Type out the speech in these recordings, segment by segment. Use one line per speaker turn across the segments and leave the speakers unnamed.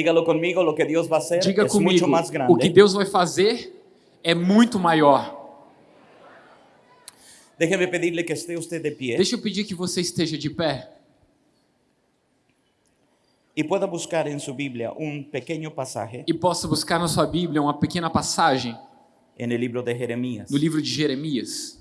Dígalo conmigo, lo que Dios va a hacer
Diga
mucho
comigo,
más
o
grande.
que Deus vai fazer é muito maior.
Déjeme pedirle que esté usted de pie
Deixa eu pedir que você esteja de pé
y pueda buscar en su Biblia un pequeño pasaje
e possa buscar na sua Bíblia uma pequena passagem
en el libro de Jeremías.
no livro de Jeremias.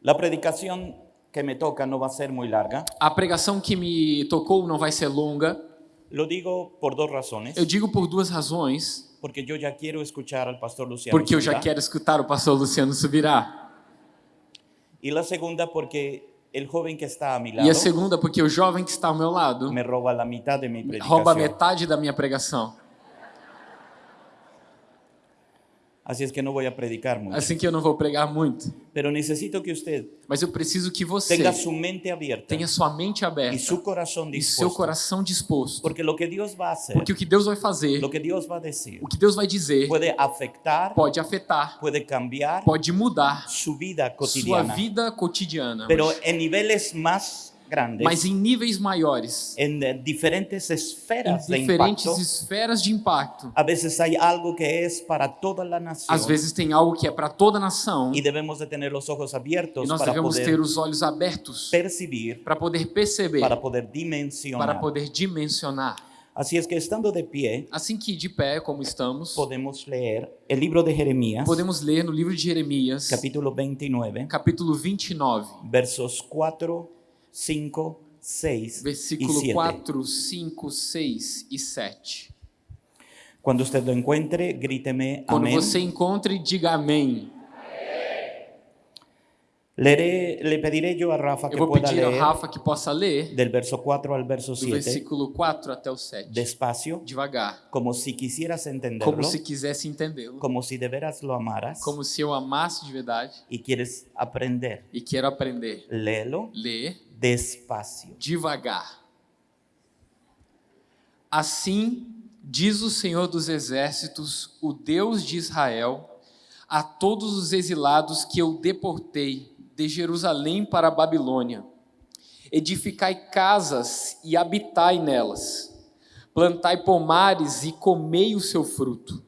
La predicación que me toca no va a ser muy larga.
A pregação que me tocou não vai ser longa.
Lo digo por dos razones.
Eu digo por duas razões.
Porque yo ya quiero escuchar al pastor Luciano.
Porque eu já quero escutar o pastor Luciano Subirá.
Y la segunda porque el joven que está a mi lado
E a segunda, porque o jovem que está ao meu lado
me roba la mitad de mi predicación.
rouba metade da minha pregação.
Es que no voy a predicar mucho.
Assim que eu não vou pregar muito.
Pero necesito que usted
Mas eu preciso que você
tenga su mente abierta
tenha sua mente aberta
su corazón
e seu coração disposto.
Porque lo que Dios va a hacer,
Porque o que Deus vai fazer,
lo que Dios va a decir,
o que Deus vai dizer,
puede afectar,
pode afetar,
puede cambiar
pode mudar
su vida
sua
cotidiana.
vida cotidiana.
Pero en niveles más grandes,
Mas em níveis maiores,
eh, diferentes
em
esferas de
diferentes
impacto,
esferas de impacto,
a veces hay algo que es para toda la nación.
às vezes tem algo que é para toda a nação
y debemos de tener los ojos abiertos
e nós
para
devemos ter os olhos abertos
percibir,
para poder perceber,
para poder dimensionar.
para poder dimensionar.
Así es que estando de pie,
Assim que de pé, como estamos,
podemos leer el libro de Jeremías,
podemos ler no livro de Jeremias,
capítulo 29,
capítulo 29,
versos 4, 5, 6 y
versículo
7.
4, 5, 6 e 7.
Cuando usted lo encuentre, gríteme
Quando
amén.
você encontre, diga amém.
Leeré, le pediré yo a Rafa que
vou
pueda
pedir ao
leer
Rafa que possa ler
del verso 4 al verso
do
7
versículo 4 até o 7,
despacio,
devagar,
como si quisieras entenderlo,
como se quisesse entendê-lo,
como si de veras lo amaras
como se eu amasse de verdade
y quieres aprender.
e quero aprender.
Léelo
Ler
despacio.
devagar. Assim diz o Senhor dos Exércitos, o Deus de Israel, a todos os exilados que eu deportei de Jerusalém para a Babilônia: Edificai casas e habitai nelas, plantai pomares e comei o seu fruto.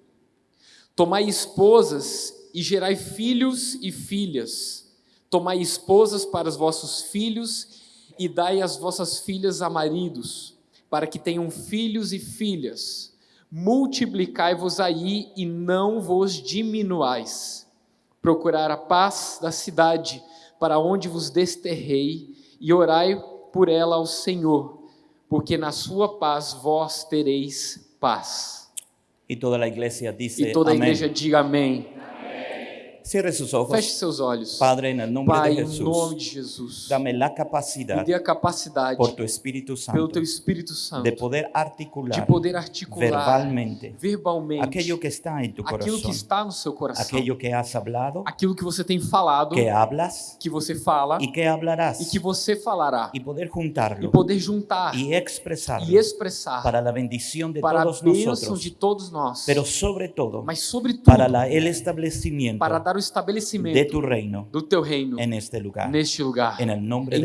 Tomai esposas e gerai filhos e filhas. Tomai esposas para os vossos filhos e dai as vossas filhas a maridos, para que tenham filhos e filhas. Multiplicai-vos aí e não vos diminuais. Procurar a paz da cidade, para onde vos desterrei, e orai por ela ao Senhor, porque na sua paz vós tereis paz.
Y toda la iglesia dice
E toda a igreja diga amém.
Cierre sus ojos.
Feche seus olhos.
Padre, en el nombre
Pai,
de
em nome
Jesús,
de Jesus,
dame la
me
capacidad
dê a capacidade,
por tu Espíritu
pelo
Santo
Teu Espírito Santo,
de poder
de
articular
poder articular
verbalmente
verbalmente
aquello que está en tu
aquilo que está no seu coração,
aquello que has hablado,
aquilo que você tem falado,
que hablas
que você fala
y que hablarás,
e que você falará,
y poder
e
juntarlo
poder juntar
y expresarlo
e expressar
para la bendición de
para a
todos
bênção
nosotros,
de todos nós,
pero sobre todo
mas sobretudo
para el establecimiento
para dar o
de
estabelecimento
tu reino
do Teu reino
en este lugar.
neste lugar,
de
em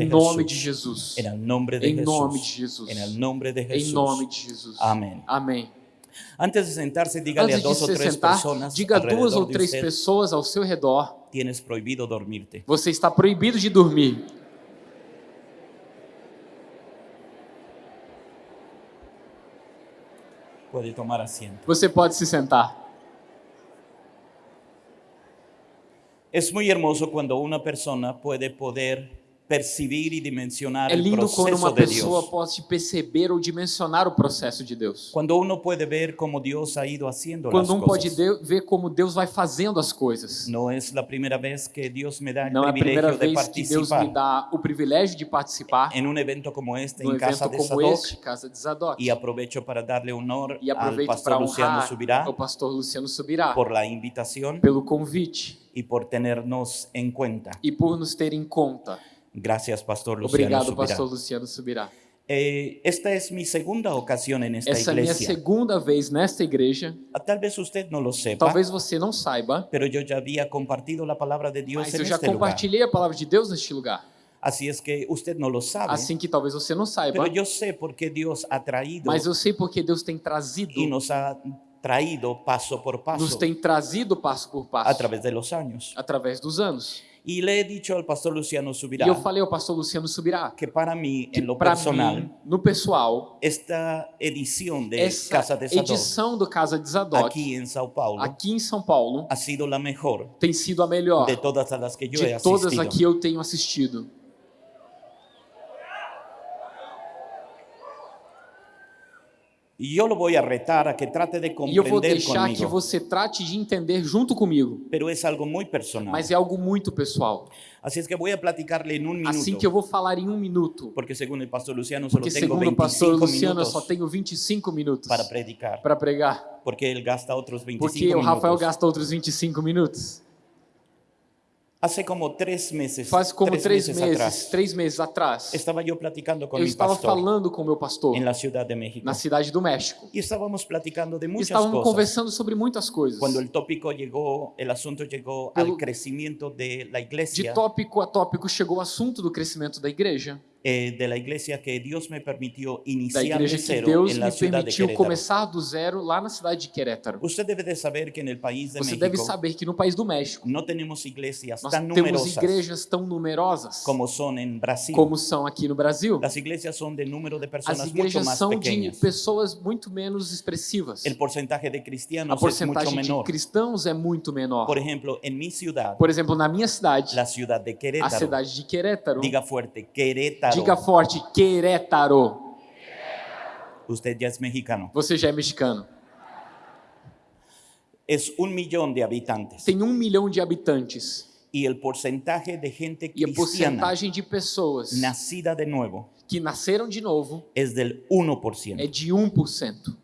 nome de. Jesus,
de
em nome de. Jesus,
de
em nome de Jesus.
Amén.
Amém.
Antes de sentarse, dígale a
Antes de
dos o
se
tres
sentar,
personas
diga duas ou
de
três pessoas ao seu redor:
tienes prohibido dormirte.
você está proibido de dormir.
Puede tomar asiento.
Você pode se sentar.
Es muy hermoso cuando una persona puede poder percibir y dimensionar
É
el
lindo quando uma
de
pessoa pode perceber ou dimensionar o processo de Deus.
Cuando uno puede ver cómo Dios ha ido las
Quando um pode
cosas.
de- ver como Deus vai fazendo as coisas.
No es la primera vez que Dios me el
Não é a primeira
privilegio de
vez que Deus me dá o privilégio de participar
en un evento como este en casa de
como
Sadoc
este, Casa de Zadok.
y aprovecho para darle honor
E aproveito
pastor Luciano Subirá
o pastor Luciano Subirá
por la invitación
pelo convite
y por tenernos en cuenta.
e por nos ter em conta.
Gracias, Pastor Luciano
Obrigado,
Subirá.
pastor Luciano Subirá.
Eh, esta es mi segunda ocasión en esta
Essa é minha segunda vez nesta igreja.
Ah, Tal vez usted no lo sepa,
Talvez você não saiba,
pero yo ya había compartido la palabra de Dios
mas eu já
lugar.
compartilhei a palavra de Deus neste lugar.
Así es que usted no lo sabe,
Assim que talvez você não saiba,
pero yo sé por qué Dios ha traído
mas eu sei porque Deus tem trazido,
y nos ha traído paso por
nos
paso
tem trazido passo por passo
a través de los años.
através dos anos.
Le he dicho al pastor Luciano Subirá
E eu falei ao pastor Luciano Subirá
que para mí,
que
en lo
para
personal,
mim, no pessoal,
esta edición de
essa
Casa de Sadok
edição do Casa de Zadok
aquí en Sao Paulo
aqui em São Paulo
ha sido la mejor
tem sido a melhor
de todas las que he
de todas aqui eu tenho assistido.
Y yo lo voy a retar a que trate de
E eu vou deixar que
conmigo,
você trate de entender junto comigo,
pero es algo muy personal.
mas é algo muito pessoal.
Es que voy a platicarle en un minuto,
Assim que eu vou falar em um minuto,
porque según el pastor Luciano solo
porque
tengo
segundo o pastor
25
Luciano eu
minutos
só tenho 25 minutos
para predicar,
para pregar,
porque él gasta otros 25
porque o
minutos.
Rafael gasta outros 25 minutos.
Hace como tres meses,
Faz como
tres
três
meses
meses,
atrás,
três meses atrás,
estaba yo platicando con
eu
mi
estava
pastor
falando com o meu pastor
en la Ciudad de México.
na cidade do México.
Y estábamos platicando de
E
muchas
estávamos
cosas.
conversando sobre muitas coisas.
Cuando el tópico el asunto llegó
Pelo-
al crecimiento de la
De tópico a tópico chegou o assunto do crescimento da igreja,
eh, de la iglesia que Dios me permitió
da
iniciar de
igreja que
cero
Deus
en la
me
ciudad de
permitiu
Querétaro.
começar do zero lá na cidade de Querétaro.
Usted debe de saber que en el país de
Você deve
México
saber que no país do México
no tenemos iglesias
nós
tan
temos
numerosas
igrejas tão numerosas
como son en Brasil.
como são aqui no Brasil.
Las iglesias son de número de
As
personas mucho
igrejas
más
são de pessoas muito menos expressivas.
El porcentaje de
A
cristianos es mucho
porcentagem de
menor.
cristãos é muito menor.
Por ejemplo, en mi ciudad,
Por exemplo, na minha cidade,
la ciudad de
a
Querétaro,
cidade de Querétaro,
diga fuerte, Querétaro.
Diga forte, Querétaro.
Usted ya es mexicano.
Você já é mexicano.
Es un millón de habitantes.
Tem um milhão de habitantes.
Y el porcentaje de gente
E a
cristiana
porcentagem de pessoas
nacida de nuevo
que nasceram de novo
es del 1%.
é de 1%.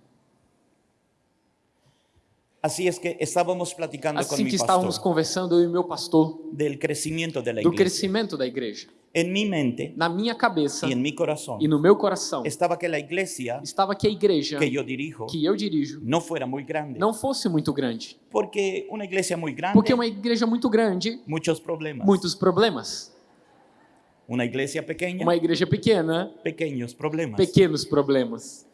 Es que estábamos platicando
Assim
mi
que estávamos
pastor
conversando, eu e meu pastor,
del crecimiento de la
do crescimento da igreja.
En mi mente
Na minha cabeça
y en mi corazón
e no meu coração
estaba que la iglesia
estava que a igreja
que yo dirijo
que eu dirijo
fuera muy grande.
não fosse muito grande.
Porque una iglesia muy grande,
Porque uma igreja muito grande,
muchos problemas.
muitos problemas.
Una iglesia pequeña,
Uma igreja pequena,
pequeños problemas.
pequenos problemas.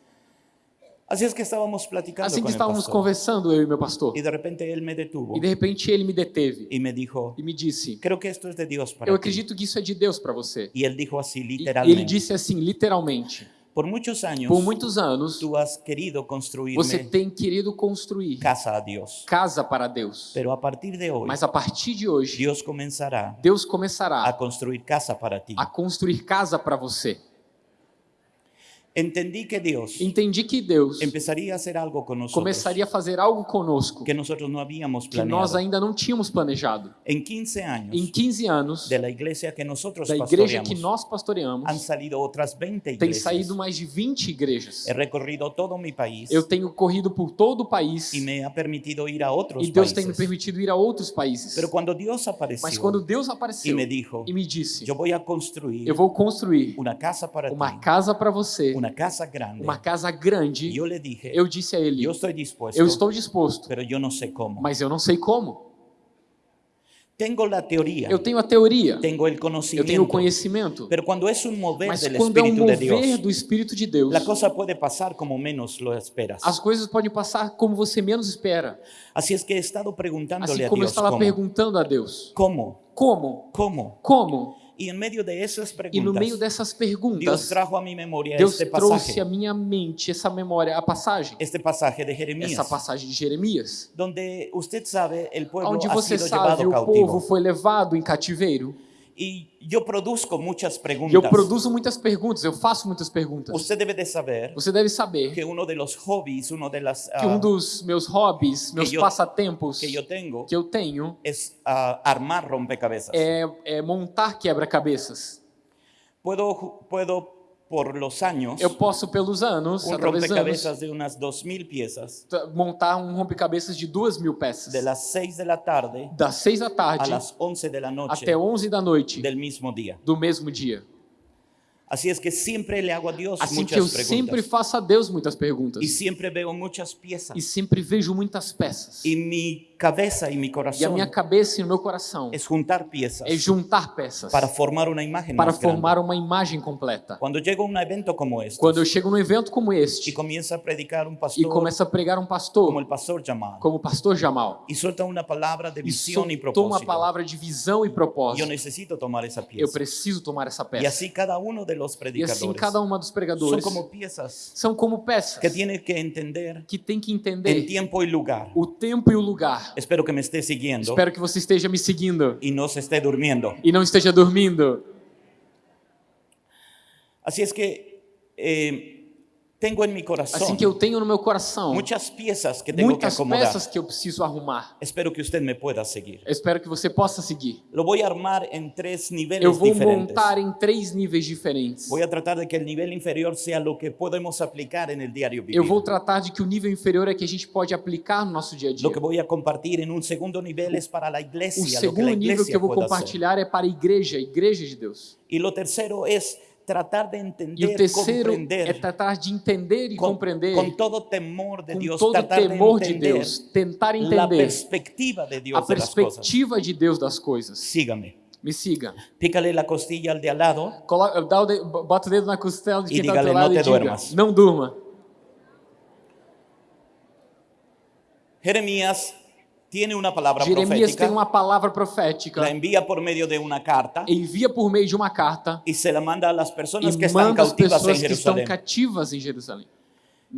Así es que estábamos platicando
Assim que estávamos conversando, eu e meu pastor.
Y de repente él me detuvo
E de repente ele me deteve
y me dijo,
e me disse:
creo que esto es de Dios para
Eu
ti.
acredito que isso é de Deus para você.
Y él dijo así
E ele
literalmente.
disse assim, literalmente:
Por muchos años
Por muitos anos,
tú has querido construirme
você tem querido construir
casa a Dios.
casa para Deus.
Pero a partir de hoy,
Mas a partir de hoje,
Dios comenzará
Deus
a
começará
construir casa para ti.
a construir casa para você.
Entendí que Dios
Entendi que Deus
empezaría a hacer algo con nosotros
começaria a fazer algo conosco
que nosotros no habíamos
que nós ainda não tínhamos planejado.
En 15 años
Em 15 anos,
de la iglesia que nosotros
da igreja que nós pastoreamos,
han salido otras 20
tem
iglesias.
saído mais de 20 igrejas.
He recorrido todo mi país
Eu tenho corrido por todo o país
y me ha permitido ir a otros
e Deus
países.
tem me permitido ir a outros países.
Pero cuando Dios apareció
Mas quando Deus apareceu
me dijo,
e me disse:
voy a construir
Eu vou construir
una casa para
uma
ti,
casa para você,
una casa grande,
uma casa grande,
yo le dije,
eu disse a ele: Eu estou disposto,
pero yo no sé cómo.
mas eu não sei como.
Tengo la teoría,
Eu tenho a teoria,
tengo el
eu tenho o conhecimento,
pero cuando es un mover
mas
del
quando é um
de
mover
Dios,
do Espírito de Deus,
la cosa puede pasar como menos lo esperas.
as coisas podem passar como você menos espera.
Es que he estado preguntándole
Assim
a
como eu estava
cómo,
perguntando a Deus:
cómo,
Como?
cómo.
Como?
Y en medio de esas
E no meio
preguntas,
dessas perguntas,
trajo
Deus
este
trouxe
pasaje,
à minha mente essa memória, a passagem,
este pasaje de Jeremías,
essa passagem de Jeremias, onde você sabe o povo foi levado em cativeiro.
Y yo produzco muchas
E eu produzo muitas perguntas, eu faço muitas perguntas.
Usted debe de saber
Você deve saber
que uno de los hobbies, uno de las
que um
ah,
dos meus hobbies, meus
eu-
passatempos
que yo tengo
que eu tenho
es ah, armar rompecabezas.
é, é montar quebra-cabeças.
Puedo, puedo por los años
Eu posso, pelos anos,
rompecabezas de mil piezas
t- montar um rompecabezas de duas mil peças.
de las 6 de la tarde
Das seis da
a
tarde
las 11 de la noche
até 11 da noite
del mismo día.
do mesmo dia.
Así es que siempre le hago a Dios
Assim que
muchas
eu
preguntas
sempre faço a Deus muitas perguntas.
y siempre veo muchas piezas
E sempre vejo muitas peças.
y mi cabeza y mi
E a minha cabeça e o meu coração
es juntar piezas
é juntar peças
para formar una imagen
para
más grande.
formar uma imagem completa.
Cuando llego a un evento como este
Quando eu chego num evento como este
comienza a predicar
e
pastor
começa a pregar um
como
pastor,
el pastor Jamal
como o pastor Jamal,
y suelta una palabra de
e
visión y
soltou uma
propósito,
palavra de visão e propósito,
necesito tomar esa
eu
pieza.
preciso tomar essa peça.
así cada uno de los
E
predicadores
assim cada uma dos pregadores
como piezas
são como peças
que tienen que entender
que tem que entender
tiempo y lugar.
o tempo e o lugar.
Espero que me esté siguiendo
Espero que você esteja me seguindo
y no se esté durmiendo.
e não esteja dormindo.
Así es que eh, tengo en mi corazón
Assim que eu tenho no meu coração
muchas piezas que tengo que
muitas
acomodar.
peças que eu preciso arrumar.
Espero que usted me pueda seguir.
Eu espero que você possa seguir.
Voy a armar en tres niveles
Eu vou
diferentes.
montar em três níveis diferentes.
Voy a tratar de que el nivel inferior sea lo que podemos aplicar en el diario vivir.
Eu vou tratar de que o nível inferior é que a gente pode aplicar no nosso dia a dia.
Lo que voy a compartir en un segundo nivel es para
O
lo que la
segundo nível que eu vou compartilhar é para a igreja, a igreja de Deus.
Y lo tercero es tratar de
E o
entender,
terceiro é tratar de entender e
con,
compreender
con todo temor de
com
Dios,
todo
de
temor de
entender
Deus, tentar entender
perspectiva de
a
Dios de las cosas.
perspectiva de Deus das coisas.
Sígame.
Me siga.
Pícale la costilla al de al lado
Coloca, dá o de, bota o dedo na costela de
E
quem está do teu lado
"Não
e diga,
duermas."
não durma.
Jeremías tiene una palabra
Jeremias
profética,
tem uma palavra profética,
la envía por medio de una carta
envia por meio de uma carta
y se la manda a las personas que
e
están cautivas en
pessoas que estão
Jerusalén.
cativas em Jerusalém.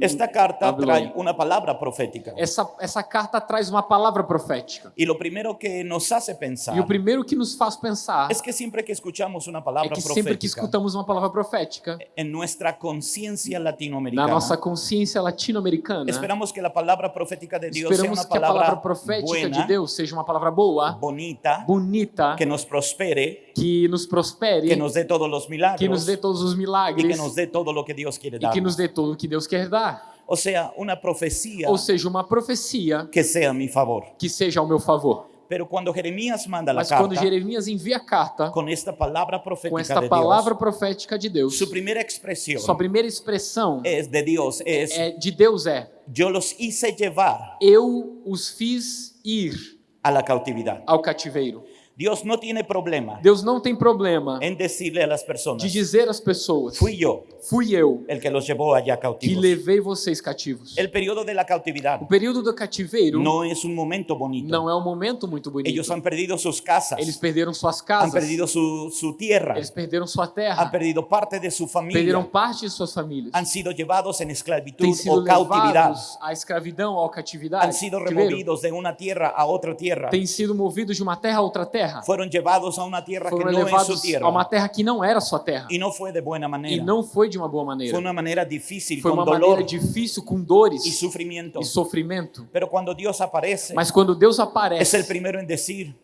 Esta carta trae una palabra profética.
Essa, essa carta traz uma palavra profética.
Y lo primero que nos hace pensar
E o primeiro que nos faz pensar
es que siempre que escuchamos una
é
palabra
que sempre que
profética
escutamos uma palavra profética,
en nuestra conciencia
na
latinoamericana,
nossa consciência latino-americana,
esperamos que la palabra profética de Dios sea
esperamos
una
que a palavra
palabra
profética de
buena,
Deus seja uma palavra boa,
bonita,
bonita,
que nos prospere,
que nos prospere,
que nos dé todos los milagros
que nos dê todos os milagres
que nos dé todo lo que Dios quiere
e
dar.
que nos dê tudo o que Deus quer dar.
O sea, una profecía
Ou seja, uma profecia
que sea a mi favor.
que seja ao meu favor.
Pero manda
Mas quando
carta
Jeremias envia a carta
con esta palabra
com
profética
esta
de
palavra
Dios,
profética de Deus,
su primera expresión
sua primeira expressão
es de Dios, es
é de Deus é:
yo los hice llevar
Eu os fiz ir
a la cautividad.
ao cativeiro.
Dios no tiene problema
Deus não tem problema
en decirle a las personas,
de dizer às pessoas:
fui yo
Fui eu
el que los llevó allá
que
cautivos.
levei vocês cativos.
El periodo de la cautividad
O período do cativeiro
no es un momento bonito.
não é um momento muito bonito.
Ellos han perdido sus casas,
Eles perderam suas
han
casas,
perdido su, su tierra,
eles perderam sua
han
terra,
perdido parte de su
perderam
familia,
parte de suas famílias,
han sido llevados en esclavitud
têm sido
o cautividad,
levados à escravidão, à catividade,
han sido removidos de una tierra a otra tierra,
têm sido movidos de uma terra a outra terra,
fueron llevados a una tierra que
foram
no es su
levados
tierra
a uma terra que não era sua terra
y no fue de buena
e
manera,
não foi de uma boa maneira.
fue una manera difícil,
Foi
con
uma
dolor
maneira difícil, com dores
y sufrimiento.
e sofrimento.
Pero cuando Dios aparece,
Mas quando Deus
es el
aparece,
primero en decir,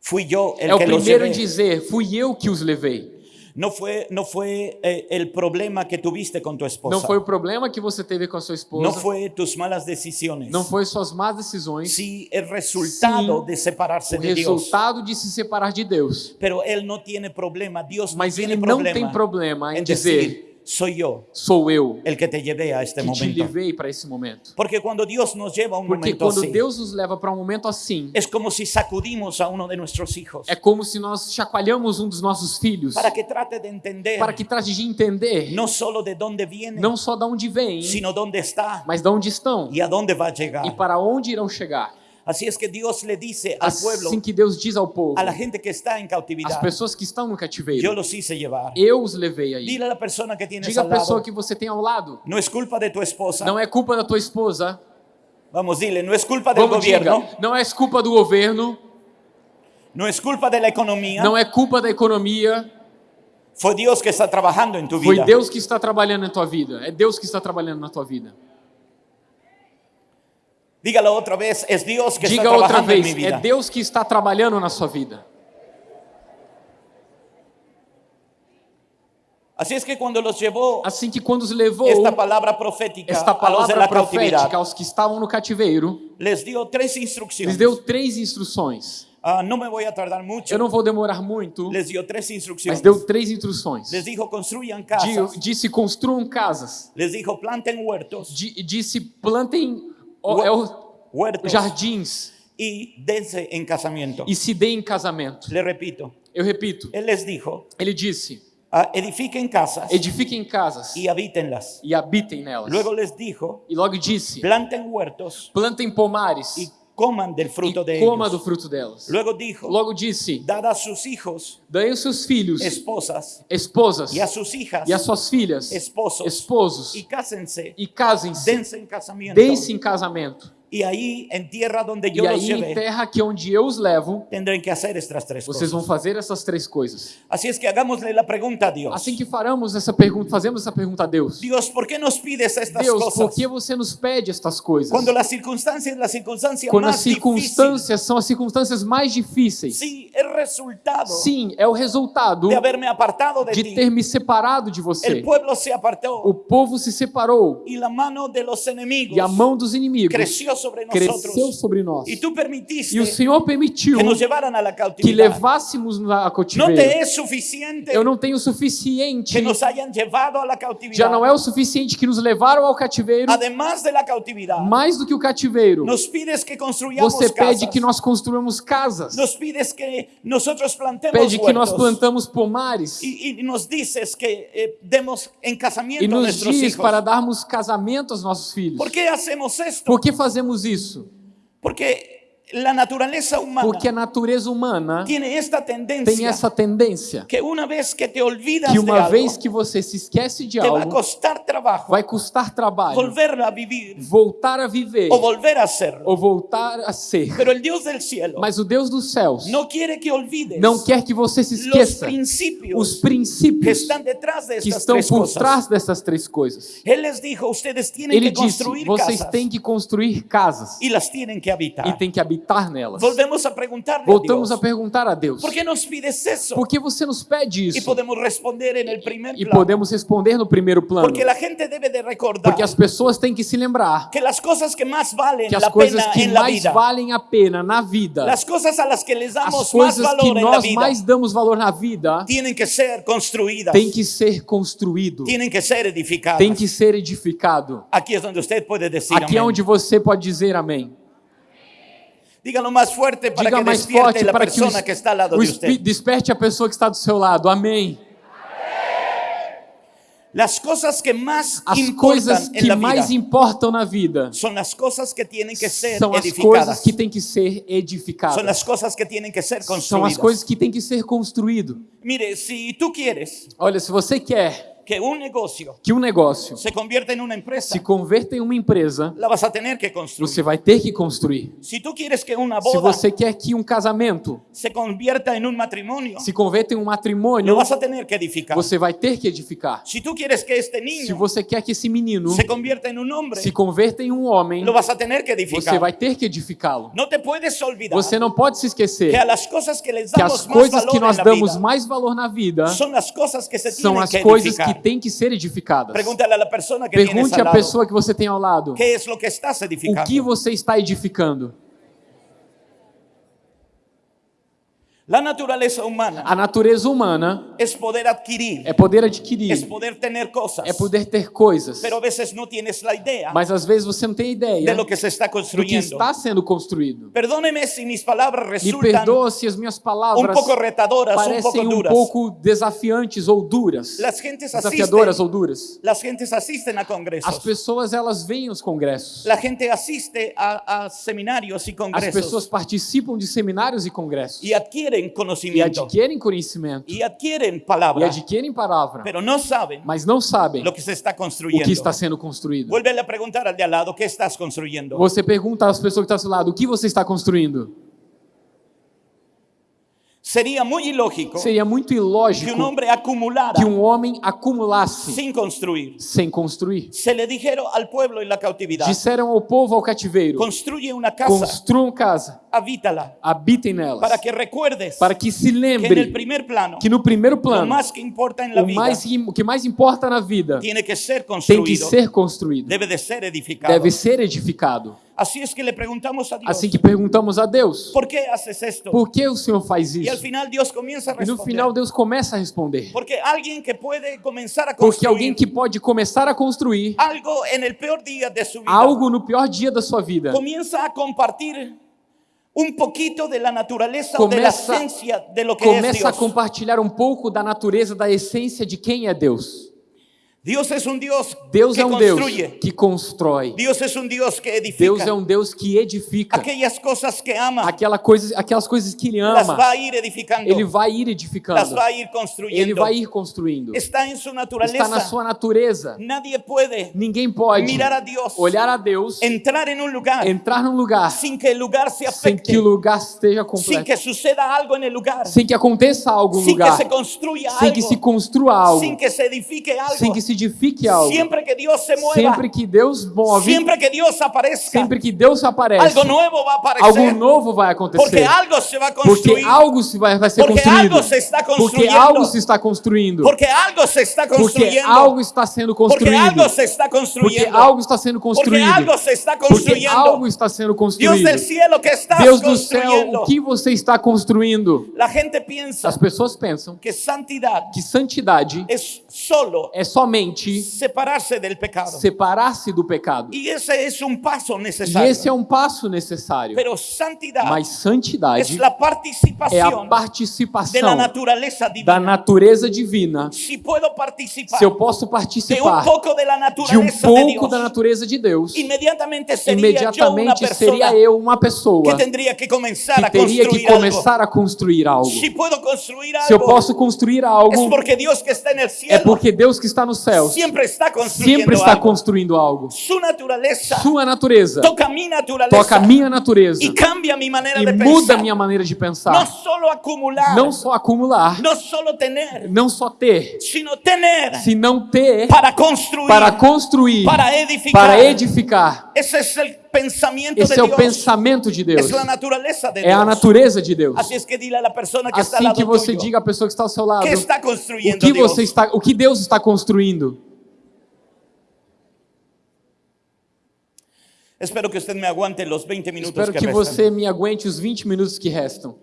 fui el
é o
que
primeiro em dizer: Fui eu que os levei.
No fue, no fue eh, el problema que tuviste con tu esposa.
Não foi o problema que você teve com a sua esposa,
No fue tus malas decisiones.
não foi suas más decisões,
Sí, el resultado
Sí,
de separarse
o
de Dios.
resultado de se separar de Deus.
Pero él no tiene problema, Dios
Mas
no
ele
tiene
não
problema
tem problema em
en
dizer:
decir, soy yo
Sou eu
el que te llevé a este
que te
momento.
levei para esse momento.
Porque cuando Dios nos lleva a un
Porque
momento
quando Deus nos leva para um momento assim,
es como si sacudimos a uno de nuestros hijos
é como se nós chacoalhamos um dos nossos filhos
para que trate de entender
para que trate de entender
no solo de dónde viene,
não só de onde vêm,
sino dónde está
mas de onde estão
y a dónde va a llegar.
e para onde irão chegar.
Así es que Dios le dice al pueblo,
Assim que Deus diz ao povo,
a la gente que está en
as
cautividad,
pessoas que estão no
yo
cativeiro,
los hice llevar.
eu os levei aí.
Dile a la persona que tienes
Diga a
al lado,
pessoa que você tem ao lado,
no es culpa de tu esposa.
não é culpa da tua esposa,
Vamos, dile, no es culpa
diga,
gobierno,
não é culpa do governo,
no es culpa de la economía,
não é culpa da economia,
fue Dios que está trabajando en tu
foi
vida.
Deus que está trabalhando na tua vida, é Deus que está trabalhando na tua vida.
Dígalo otra vez, es Dios que está
Diga outra
trabajando en
vez,
mi
é
vida.
Deus que está trabalhando na sua vida.
Es que cuando los llevó
Assim que quando os levou
esta palabra profética
esta palavra
la
profética aos que estavam no cativeiro,
les dio tres
lhes
instrucciones.
deu três instruções.
Ah, no me voy a tardar mucho.
Eu não vou demorar muito,
Les dio tres
mas
instrucciones.
deu três instruções.
Les dijo, construyan
Di-
casas.
Disse construam casas,
Les dijo, planten huertos.
Di- disse plantem
Hue-
é o-
Huertos.
jardins
y dense en casamiento.
e se deem em casamento.
Le repito,
Eu repito,
Él les dijo,
ele disse:
ah, edifiquen casas
edifiquem casas
y habítenlas.
e habitem nelas.
Luego les dijo,
E logo disse:
planten huertos
plantem pomares
y coman del fruto de
e coma
ellos.
do fruto delas.
Luego dijo,
Logo disse:
dad a sus hijos
Dai aos seus filhos
esposas
esposas
y a sus hijas
e às suas filhas
esposos
esposos
y cásense,
e casem-se,
dense en casamiento.
deem-se em casamento.
Y ahí en tierra donde
E
yo los
aí, em
llevé,
terra que onde eu os levo,
tendrán que hacer estas tres
vocês
cosas.
vão fazer essas três coisas.
Así es que hagámosle la pregunta a Dios.
Assim que faremos essa pergunta, fazemos essa pergunta a Deus.
Dios, ¿por qué nos pides estas
Deus, por
cosas?
que você nos pede estas coisas?
Cuando la circunstancia es la circunstancia
Quando as circunstâncias são as circunstâncias mais difíceis.
Sí, es resultado
Sim, é o resultado
de haberme apartado de,
de
ti.
ter me separado de você.
Se apartó
O povo se separou e a mão dos inimigos
creció sobre
cresceu sobre nós.
Y tú permitiste
E o Senhor permitiu
que nos
que levássemos
No
cautiveiro.
te es suficiente
Eu não tenho o suficiente,
que nos hayan llevado a la cautividad.
já não é o suficiente que nos levaram ao cativeiro,
Además de la cautividad,
mais do que o cativeiro.
nos pides que construyamos
Você pede
casas.
que nós construamos casas,
Nos pides que nosotros plantemos
pede que nós plantamos pomares
Y, y nos dices que eh, demos en casamiento
e nos diz
hijos.
para darmos casamento aos nossos filhos.
¿Por qué hacemos esto?
Por que fazemos isso?
Porque
Porque a natureza humana
tiene esta tendencia
tem essa tendência
que una vez que te olvidas
que uma vez que você se esquece de algo,
costar trabajo
vai custar trabalho
a vivir
voltar a viver
o volver a hacerlo.
ou voltar a ser.
Pero el Dios del cielo
Mas o Deus dos céus
no quiere que olvides
não quer que você se esqueça
principios
os
que
princípios
están detrás de
que estão por
cosas.
trás dessas três coisas.
Dijo, ustedes tienen
Ele
que
disse: vocês
casas
têm que construir casas
y las tienen que habitar.
e têm que habitar nelas.
Volvemos a preguntarle
Voltamos
a
a
Dios,
perguntar a Deus:
¿por qué nos pides eso?
por que você nos pede isso?
podemos responder en el primer
E
plano.
podemos responder no primeiro plano.
Porque la gente debe de recordar
Porque as pessoas têm que se lembrar
que las cosas que más valen
que as coisas
pena
que mais valem a pena na vida,
las cosas a las que les
as
damos más
coisas que
valor la
nós
vida,
mais damos valor na vida,
tienen que ser construidas,
tem que ser construído,
tienen que ser edificadas.
tem que ser edificado.
Aquí es donde usted puede decir
Aqui é onde você pode dizer amém.
Dígalo más fuerte para
Diga
que
mais forte para que o,
que está al lado
o
de usted.
desperte a pessoa que está do seu lado. Amém.
Las cosas que más
As coisas que mais importam na vida
son las cosas que tienen que ser
são as
edificadas.
coisas que têm que ser edificadas.
las cosas que tienen que ser
São as coisas que têm que ser construído.
Mire, si tú quieres
Olha, se você quer
que un negocio
que um negócio
se convierta en una empresa,
se converta em uma empresa,
la vas a tener que construir.
você vai ter que construir.
Si tú quieres que una
Se
boda
você quer que um casamento
se convierta en un matrimonio,
se converta em um matrimônio,
vas a tener que edificar.
você vai ter que edificar.
Si tú quieres que este
Se
niño
você quer que esse menino
se convierta en un hombre,
se converta em um homem,
lo vas a tener que
você
edificar.
vai ter que edificá-lo.
No te puedes olvidar
Você não pode se
que
esquecer
que les
que
damos
as coisas que nós damos mais valor na vida
son las cosas que se
são as
que
coisas que. Têm que ser edificadas. Pergunte à pessoa que você tem ao lado
¿qué es lo que estás
o que você está edificando.
La naturaleza humana
A natureza humana
es poder adquirir,
é poder adquirir,
poder tener cosas,
é poder ter coisas,
pero a veces no tienes la idea
mas às vezes você não tem
de
ideia
lo que se está
do que
construyendo.
está sendo construído.
Perdóneme si mis palabras
Me
resultan
perdoa se as minhas palavras
poco retadoras, un poco
parecem um
duras.
pouco desafiantes ou duras,
Las gentes
desafiadoras ou duras.
las gentes asisten a
As
congresos.
pessoas elas vêm aos congressos.
La gente asiste a, a seminarios y
As
congresos
pessoas participam de seminários e congressos
y adquieren
e
conocimiento
adquirem conhecimento
y adquieren
e
palabra,
adquirem palavra,
pero no saben
mas não sabem
lo que se está
o
construyendo.
que está sendo construído.
Vuelve a preguntar al de al lado, ¿qué estás construyendo?
Você pergunta às pessoas que estão ao seu lado, o que você está construindo?
Sería muy ilógico
Seria muito
que
ilógico
un hombre acumulara
que um homem acumulasse
sin construir.
sem construir.
Se le dijeron al pueblo en la cautividad,
Disseram ao povo ao cativeiro:
construye una casa,
construam casa,
habítala,
habitem nelas,
para que recuerdes
para que se
que en el
lembre
primer plano,
que no primeiro plano,
más que importa en la
o,
vida
mais, o que mais importa na vida
tiene que ser
tem que ser construído,
debe de ser edificado.
deve ser edificado.
Es que le preguntamos a Dios,
Assim que perguntamos a Deus:
¿por qué haces esto?
por que o Senhor faz isso?
final Dios comienza a
E no final Deus começa a responder.
Porque alguien que puede comenzar a
Porque alguém
construir
que pode começar a construir
algo en el peor día de su vida,
algo no pior dia da sua vida,
comienza a compartir un poquito de la naturaleza o de la
Começa-
esencia de lo que es
Começa a compartilhar um pouco da natureza, da essência de quem é Deus.
Dios es un Dios
Deus
que
é um Deus
construye.
que constrói.
Dios es un Dios que edifica.
Deus é um Deus que edifica.
Aquellas cosas que ama,
Aquela coisa, aquelas coisas que Ele ama,
edificando.
Ele vai ir edificando.
va a ir
Ele vai ir construindo.
Está en su
Está na sua natureza. Ninguém pode
mirar a Dios,
olhar a Deus,
entrar en un lugar
entrar num lugar
sin que el lugar se
sem
afecte,
que o lugar esteja completo,
que suceda algo el lugar,
sem que aconteça algo no
sin que
lugar,
se construya
sem que se
algo,
construa algo,
sin que se edifique algo.
sem que se edifique algo.
Siempre que Dios se mueva,
Sempre que Deus move,
siempre que Dios aparezca,
sempre que Deus aparece,
algo nuevo va a aparecer.
algo novo vai
porque
acontecer.
algo se va a
Porque
construir.
algo se vai, vai ser
Porque
construído.
algo se está
Porque
construyendo.
algo se está construindo.
Porque algo se está
Porque
construyendo.
algo está sendo
porque
construído.
algo se está
Porque
construyendo.
algo está sendo
porque
construído.
algo se está
Porque
construyendo.
algo está sendo construído.
del cielo que está
Deus do céu, o que você está construindo? As pessoas pensam
que santidad
que santidade
es solo
é somente
separarse del pecado.
separar-se do pecado.
Y ese es un paso
E
necesario.
esse é um passo necessário. Mas santidade é a
de
participação da
divina.
natureza divina.
Si puedo participar
Se eu posso
de
participar
de la
de um
naturaleza de
pouco
Dios,
da natureza de Deus,
yo una
imediatamente seria
persona
eu uma pessoa
que tendría que comenzar
que
a
teria que
construir algo.
começar a construir algo.
Puedo construir
Se eu
algo,
posso construir algo,
porque Dios que está en el
é porque Deus que está nos céus
siempre está construyendo
sempre está construindo algo.
Su naturaleza.
Sua natureza.
Toca mi naturaleza.
Toca a minha natureza.
Y cambia mi manera
e
de
muda
pensar.
minha maneira de pensar.
solo acumular,
Não só acumular,
no solo tener,
não só ter,
sino tener.
Se não ter
para construir,
para construir,
para edificar.
para edificar.
Ese es el pensamiento
Esse
de
é o
Dios.
pensamento de Deus.
Es la naturaleza de
É a natureza de Deus.
Es que dile a la persona que está
Assim
lado
que você
tuyo,
diga à pessoa que está ao seu lado,
¿qué está
o
construyendo
que
Dios?
você está, o que Deus está construindo.
Espero que usted me aguante los 20 minutos
Espero
que,
que você me aguente os 20 minutos que restam.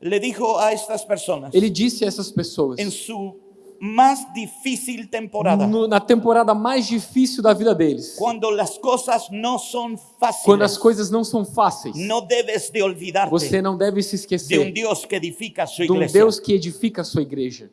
A
Ele disse a essas pessoas,
en su más difícil temporada,
no- na temporada mais difícil da vida deles,
cuando las cosas no son
quando as coisas não são fáceis,
no debes de olvidarte
você não deve se
de un
esquecer
Dios que edifica su
de um. Deus que edifica a sua igreja.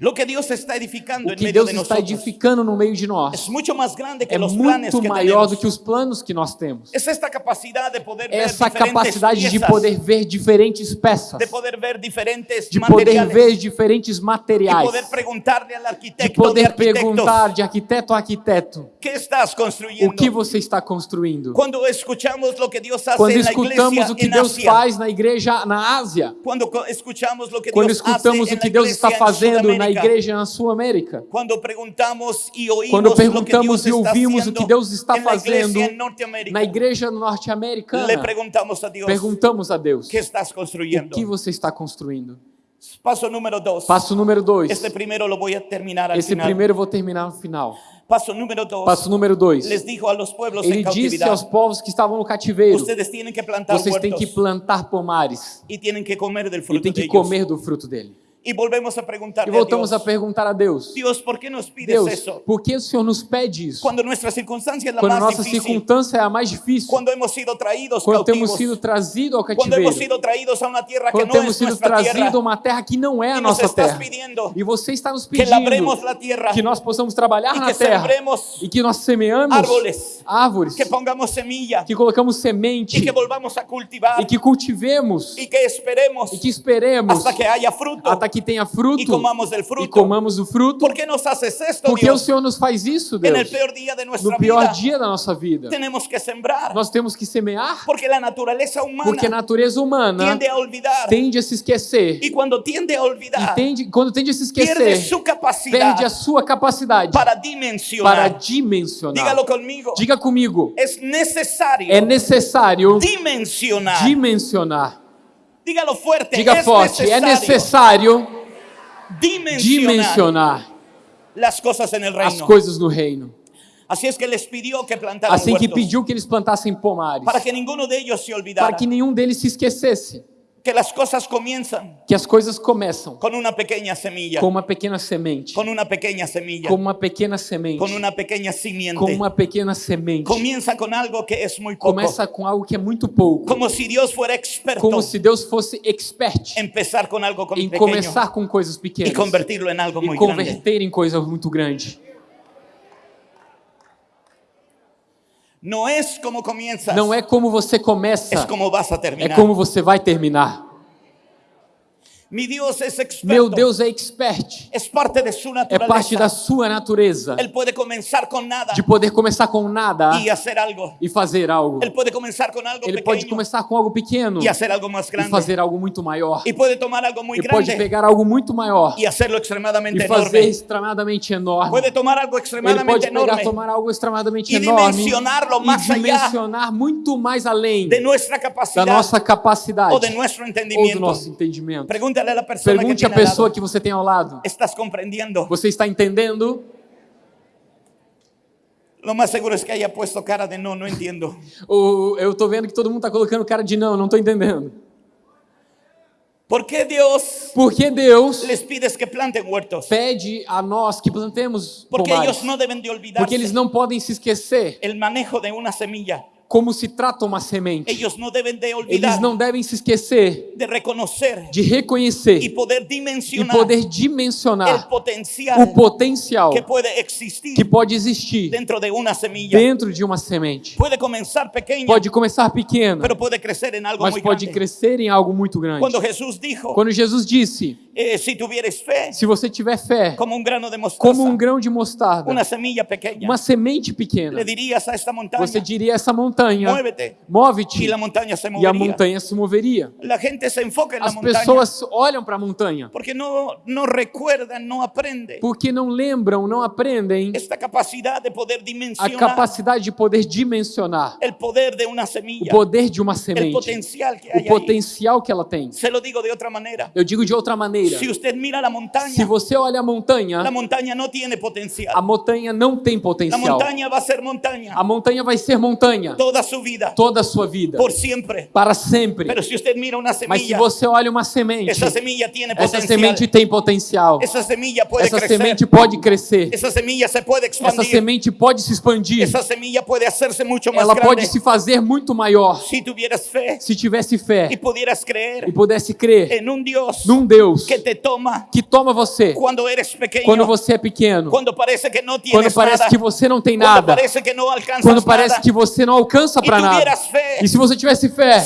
Lo que Dios está edificando
O que Deus
de
está edificando no meio de
es
nós
mucho más grande que
é
los planes
muito
que
maior do que os planos que nós temos.
Es esta capacidad de poder ver
Essa
diferentes
capacidade de poder ver diferentes peças,
de poder ver diferentes
de poder ver diferentes materiais,
poder preguntarle al
de
arquitecto de
poder perguntar de arquiteto a arquiteto
¿qué estás construyendo?
o que você está construindo.
Cuando escuchamos lo que Dios hace
Quando escutamos o que Deus
Asia,
faz na igreja na Ásia,
cuando co- escuchamos lo que
quando
hace
escutamos o que Deus está
en
fazendo na Igreja na Sul-América, Quando
que
perguntamos e
está
ouvimos o que Deus está fazendo na igreja norte-americana,
preguntamos a Dios,
perguntamos a Deus:
¿qué estás
o
construyendo?
que você está construindo?
Paso número dos.
Passo número dois.
Este primero lo voy a terminar al
Esse
final.
primeiro eu vou terminar no final.
Paso número dos.
Passo número dois.
Les dijo a los pueblos
Ele disse aos povos que estavam no cativeiro:
que
vocês têm que plantar pomares
y tienen que comer
e
fruto
têm
de
que comer do fruto dele.
Y volvemos a preguntarle
E voltamos
a
a
Dios,
perguntar a Deus:
Dios, ¿por qué nos pides
Deus,
eso?
por que o Senhor nos pede isso?
Cuando nuestra circunstancia es la
Quando a
más
nossa
difícil,
circunstância é a mais difícil,
cuando hemos sido traídos
quando temos
cautivos,
sido trazidos ao cativeiro,
hemos sido traídos a una tierra que
quando temos
es
sido
tierra,
a uma terra que não é a nossa terra. E você está nos
que
pedindo
labremos la tierra,
que nós possamos trabalhar na
que
terra. e que nós semeamos
árboles,
árvores,
que pongamos semilla.
Que colocamos semente.
Y que volvamos a cultivar.
E que cultivemos.
Y que esperemos
e que esperemos
hasta que haya fruto.
até que tenha fruto
y comamos del
e
fruto.
comamos o fruto.
¿Por qué nos haces esto,
Porque o
Dios?
Senhor nos faz isso, Deus.
peor día de nuestra
No pior
vida
dia da nossa vida.
tenemos que sembrar,
Nós temos que semear,
porque la naturaleza humana
porque a natureza humana
tiende a olvidar
tende a se esquecer.
y cuando tiende a
E
olvidar
tende, quando tende a se esquecer,
su capacidad
perde a sua capacidade
para
para
dimensionar.
dimensionar.
Dígalo conmigo.
Diga comigo.
Es necesario
É necessário
dimensionar.
dimensionar.
Dígalo fuerte.
Diga
es
forte. É
necesario
necessário
dimensionar
dimensionar
las cosas en el
as
reino.
coisas no reino.
Es que les pidió que plantaran
Assim que pediu que eles plantassem pomares,
para que ninguno de ellos se olvidara.
para que nenhum deles se esquecesse.
Que las cosas comienzan
que as coisas começam
con una pequeña semilla,
com uma pequena semente,
con una pequeña semilla,
com uma pequena semente,
con una pequeña simiente.
com uma pequena semente.
Comienza con algo que es muy poco.
Começa com algo que é muito pouco,
Como si Dios fuera experto
como se Deus fosse expert
en empezar con algo
em começar com coisas pequenas
convertirlo en algo
e
grande.
converter em coisas muito grandes.
No es como comienzas,
Não é como você começa,
como vas a
é como você vai terminar.
Mi Dios es experto.
Meu Deus é expert,
es parte de su
é
naturaleza.
parte da sua natureza
Él puede comenzar con nada
de poder começar com nada
y hacer algo.
e fazer algo.
Él puede comenzar con algo
Ele pode
pequeño
começar com algo pequeno
y hacer algo más
e
grande.
fazer algo muito maior.
Y puede tomar algo muy
E pode
grande
pegar algo muito maior
extremadamente
e fazer
enorme.
extremamente enorme.
Tomar algo
Ele
extremadamente
pode pegar,
enorme
tomar algo extremamente
e
enorme
dimensionarlo
e
mais allá
dimensionar muito mais além
de
da nossa capacidade
de
ou do nosso entendimento.
Pregúntale a la persona que
Pergunte à
lado,
pessoa que você tem ao lado.
¿estás comprendiendo?
Você está entendendo?
Lo más seguro es que haya puesto cara de no entiendo.
Ou eu tô vendo que todo mundo está colocando cara de não, não estou entendendo.
¿Por qué Dios
Porque Deus
les pides que planten huertos?
pede a nós que plantemos
Porque
pomares.
ellos no deben de olvidarse
Porque eles não podem se esquecer
el manejo de una semilla.
Como se trata uma semente.
Ellos no deben de
Eles não devem se esquecer
de reconocer
de reconhecer
y poder
e
dimensionar
poder
el
dimensionar
potencial
o potencial
que puede existir
que pode existir
dentro de semilla.
dentro de uma semente. Pode começar pequeno,
en algo
mas pode
grande.
crescer em algo muito grande.
Cuando Jesús dijo,
Quando Jesus disse:
eh, tuvieres fe,
Se você tiver fé,
como un grano de
como um grão de mostarda,
una semilla pequeña,
uma semente pequena, você diria essa montanha:
muévete,
Move-te,
se
e a montanha se moveria.
La gente se enfoca en
As pessoas olham para a montanha.
porque no, no recuerdan, no aprenden.
Porque não lembram, não aprendem
esta capacidad de poder
a
dimensionar
capacidade de poder dimensionar
el poder de una
o
semilla,
poder de uma semente,
potencial que
o potencial que ela tem.
Se lo digo de otra manera.
Eu digo de outra maneira:
Si usted mira la montaña,
se você olha a montanha,
la montaña no tiene potencial.
a montanha não tem potencial.
montaña va a ser montaña.
A montanha vai ser montanha
toda su vida,
toda a sua vida,
por siempre.
para sempre.
Una
Mas se
semilla,
você olha uma semente,
semilla
essa
potencial.
semente tem potencial.
Esa semilla puede
Essa
crecer.
semente pode crescer.
Esa semilla se
Essa
expandir.
semente pode se expandir.
Esa semilla puede hacerse mucho más
Ela
grande.
pode se fazer muito maior
tuvieras fe
se tivesse fé
pudieras
e
creer
pudesse crer
en un Dios
num Deus
que te toma
que toma você
cuando eres pequeño,
quando você é pequeno,
cuando parece que
quando
tienes
parece
nada,
que você não tem nada,
parece que alcanzas
quando parece
nada,
que você não alcança
y
para nada.
fe,
E se você tivesse fé,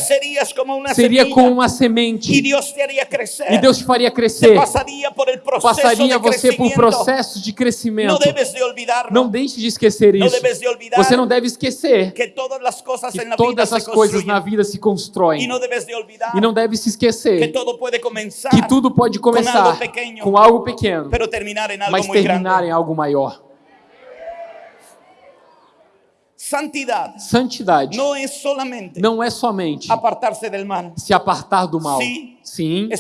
como
seria
semilla
como uma semente
Dios te haría crecer.
e Deus te faria
Te
crescer.
pasaría por
Passaria você por processos de crescimento.
debes de.
Não deixe de esquecer isso.
debes de
Você não deve esquecer
que todas las cosas
que todas as coisas na vida se constroem.
no debes de
E não deve se
que
esquecer
todo puede comenzar,
que tudo pode começar
algo pequeno,
com algo pequeno, mas terminar
grande.
em algo maior.
Santidad
Santidade
no es solamente
não é somente
apartarse mal.
se apartar do mal.
Sí.
Sim,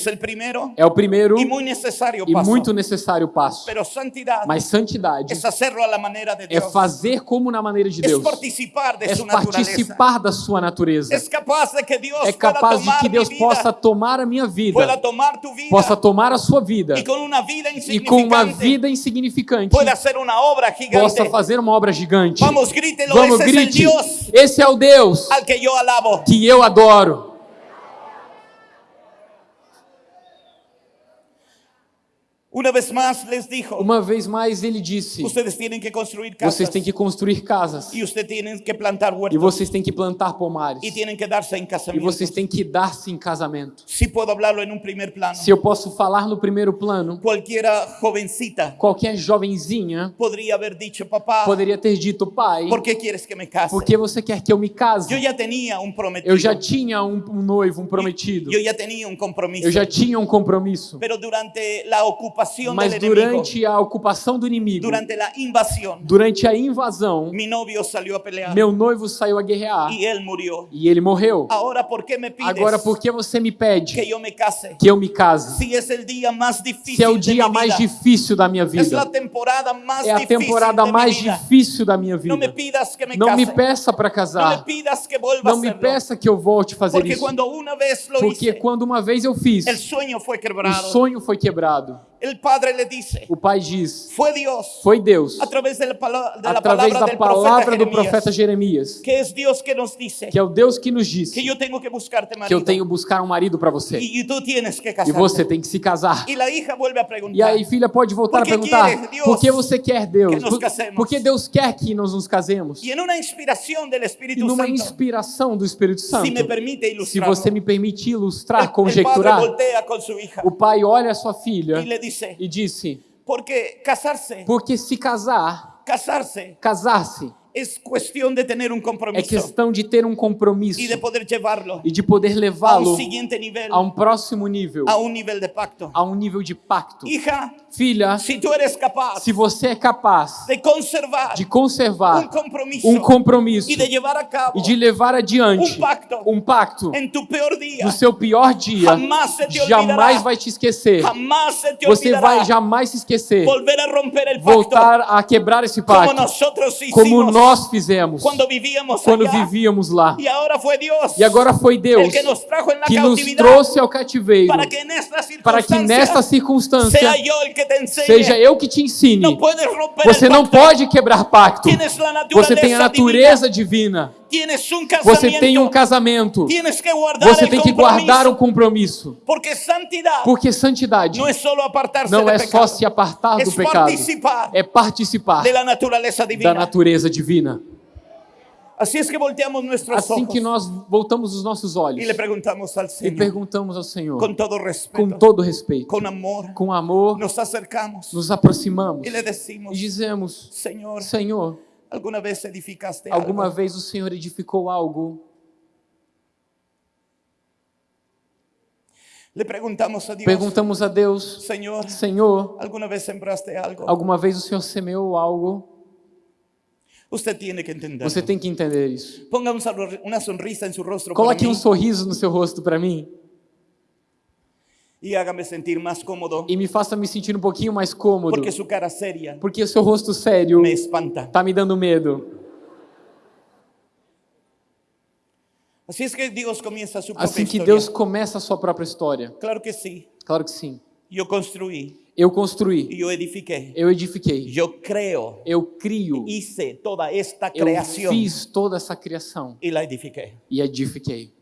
é o primeiro e muito necessário passo.
Pero santidad
Mas santidade é fazer como na maneira de Deus.
participar de
É
su naturaleza.
participar da sua natureza.
Es capaz de que Dios
É capaz de que Deus
vida,
possa tomar a minha vida,
vida
possa tomar a sua vida
vida
e com uma
insignificante
vida insignificante
pueda hacer una obra gigante.
possa fazer uma obra gigante.
Vamos, grítelo,
Vamos, grite. Esse é o Deus
que
eu adoro.
Una vez más les dijo,
Uma vez mais ele disse:
ustedes tienen que construir casas
vocês têm que construir casas
y ustedes tienen que plantar
e
huertos
vocês têm que plantar pomares
y tienen que darse en
e
casamiento.
vocês têm que dar-se em casamento.
Si puedo hablarlo en un primer plano.
Se eu posso falar no primeiro plano,
Cualquiera jovencita
qualquer jovenzinha
podría haber dicho, papá,
poderia ter dito: pai,
¿por qué quieres que me case?
por que você quer que eu me case?
Yo ya tenía un prometido.
Eu já tinha um, um noivo, um prometido.
Yo ya tenía un compromiso.
Eu já tinha um compromisso.
Pero durante ocupación ocupación
Mas
enemigo,
durante a ocupação do inimigo,
durante la invasión,
durante a invasão,
a pelear
meu noivo saiu a guerrear
y él murió.
e ele morreu.
Ahora, ¿por qué me pides
Agora, por que você me
que
pede
yo me case?
que eu me case?
Si es el día más difícil
Se é o dia mais
vida,
difícil da minha
es la
vida,
temporada más
é a temporada mais
vida.
difícil da minha
No me
vida.
pidas que me
Não me
case.
peça para
no me
casar.
pidas que vuelva
Não
a
me peça que eu volte a fazer
Porque
isso.
cuando una vez
Porque
hice,
quando uma vez eu fiz, o sonho foi quebrado.
Dice,
O pai diz: Foi Deus,
a través de la, pala- de la
através da
del
palavra do
profeta
Jeremias,
que es Dios que nos dice
que é o Deus que nos disse
que yo tengo que buscarte
que eu tenho que buscar um marido para você.
y, y tú tienes que
E
casarte.
você tem que se casar. E
preguntar,
aí, filha, pode voltar a perguntar:
Deus,
por que você quer Deus?
que
Por,
casemos?
por que Deus quer que nós nos casemos?
y en una inspiración del
E
Espíritu
numa
Santo,
inspiração do Espírito Santo, se
ilustrar,
você me permite ilustrar,
el,
conjecturar, o pai olha a sua filha
y le dice,
e disse:
porque casarse,
porque se casar,
casarse
casar-se
es cuestión de tener un
é
compromiso
questão de ter um compromisso
y de poder llevarlo
e de poder levá-lo a um próximo nível,
a un nivel de pacto.
a um nível de pacto.
Hija,
Filha,
si tú eres capaz
se você é capaz
de conservar
de conservar
un compromiso
um compromisso
y de llevar a cabo
e de levar adiante
um pacto
um pacto
en tu peor día,
no seu pior dia,
Jamás se te
jamais
olvidará.
vai te esquecer.
jamás se te
Você
olvidará
vai jamais se esquecer. Voltar a quebrar esse pacto, como
hicimos
nós fizemos
cuando vivíamos
quando
allá.
vivíamos lá.
Y ahora fue Dios
E agora foi Deus
que nos
que nos trouxe ao cativeiro
para que
para que nesta circunstância
yo el que te enseñe.
seja eu que te ensine. Você não pode quebrar pacto. Você tem a natureza divina.
divina.
Você tem um casamento. Você tem que guardar o compromisso.
Porque santidad
Porque santidade não é só se apartar do pecado, é participar da natureza divina. Assim
ojos
que nós voltamos os nossos olhos e perguntamos ao Senhor,
con todo respeto,
com todo respeito,
con amor,
com amor,
nos acercamos
nos aproximamos
y le
e
decimos,
dizemos:
Señor,
Senhor,
¿alguna vez edificaste
alguma
algo?
vez o Senhor edificou algo?
Le preguntamos a Dios,
Perguntamos a Deus:
Señor,
Senhor,
¿alguna vez sembraste algo?
alguma vez o Senhor semeou algo?
Usted tiene que entender.
Você tem que entender isso.
Ponga una sonrisa en su rostro para
Coloque um sorriso no seu rosto para mim
y hágame sentir más cómodo
e me faça me sentir um pouquinho mais cômodo,
porque su cara seria
porque seu rosto sério
me espanta.
tá me dando medo.
Es que Dios comienza su propia
Assim que
historia.
Deus começa a sua própria história.
Claro que sí.
Claro que sim.
Yo construí
Eu construí,
y yo edifiqué.
eu edifiquei,
Yo creo,
eu crio,
hice toda esta
eu
creación
fiz toda essa criação
y la edifiqué.
e edifiquei.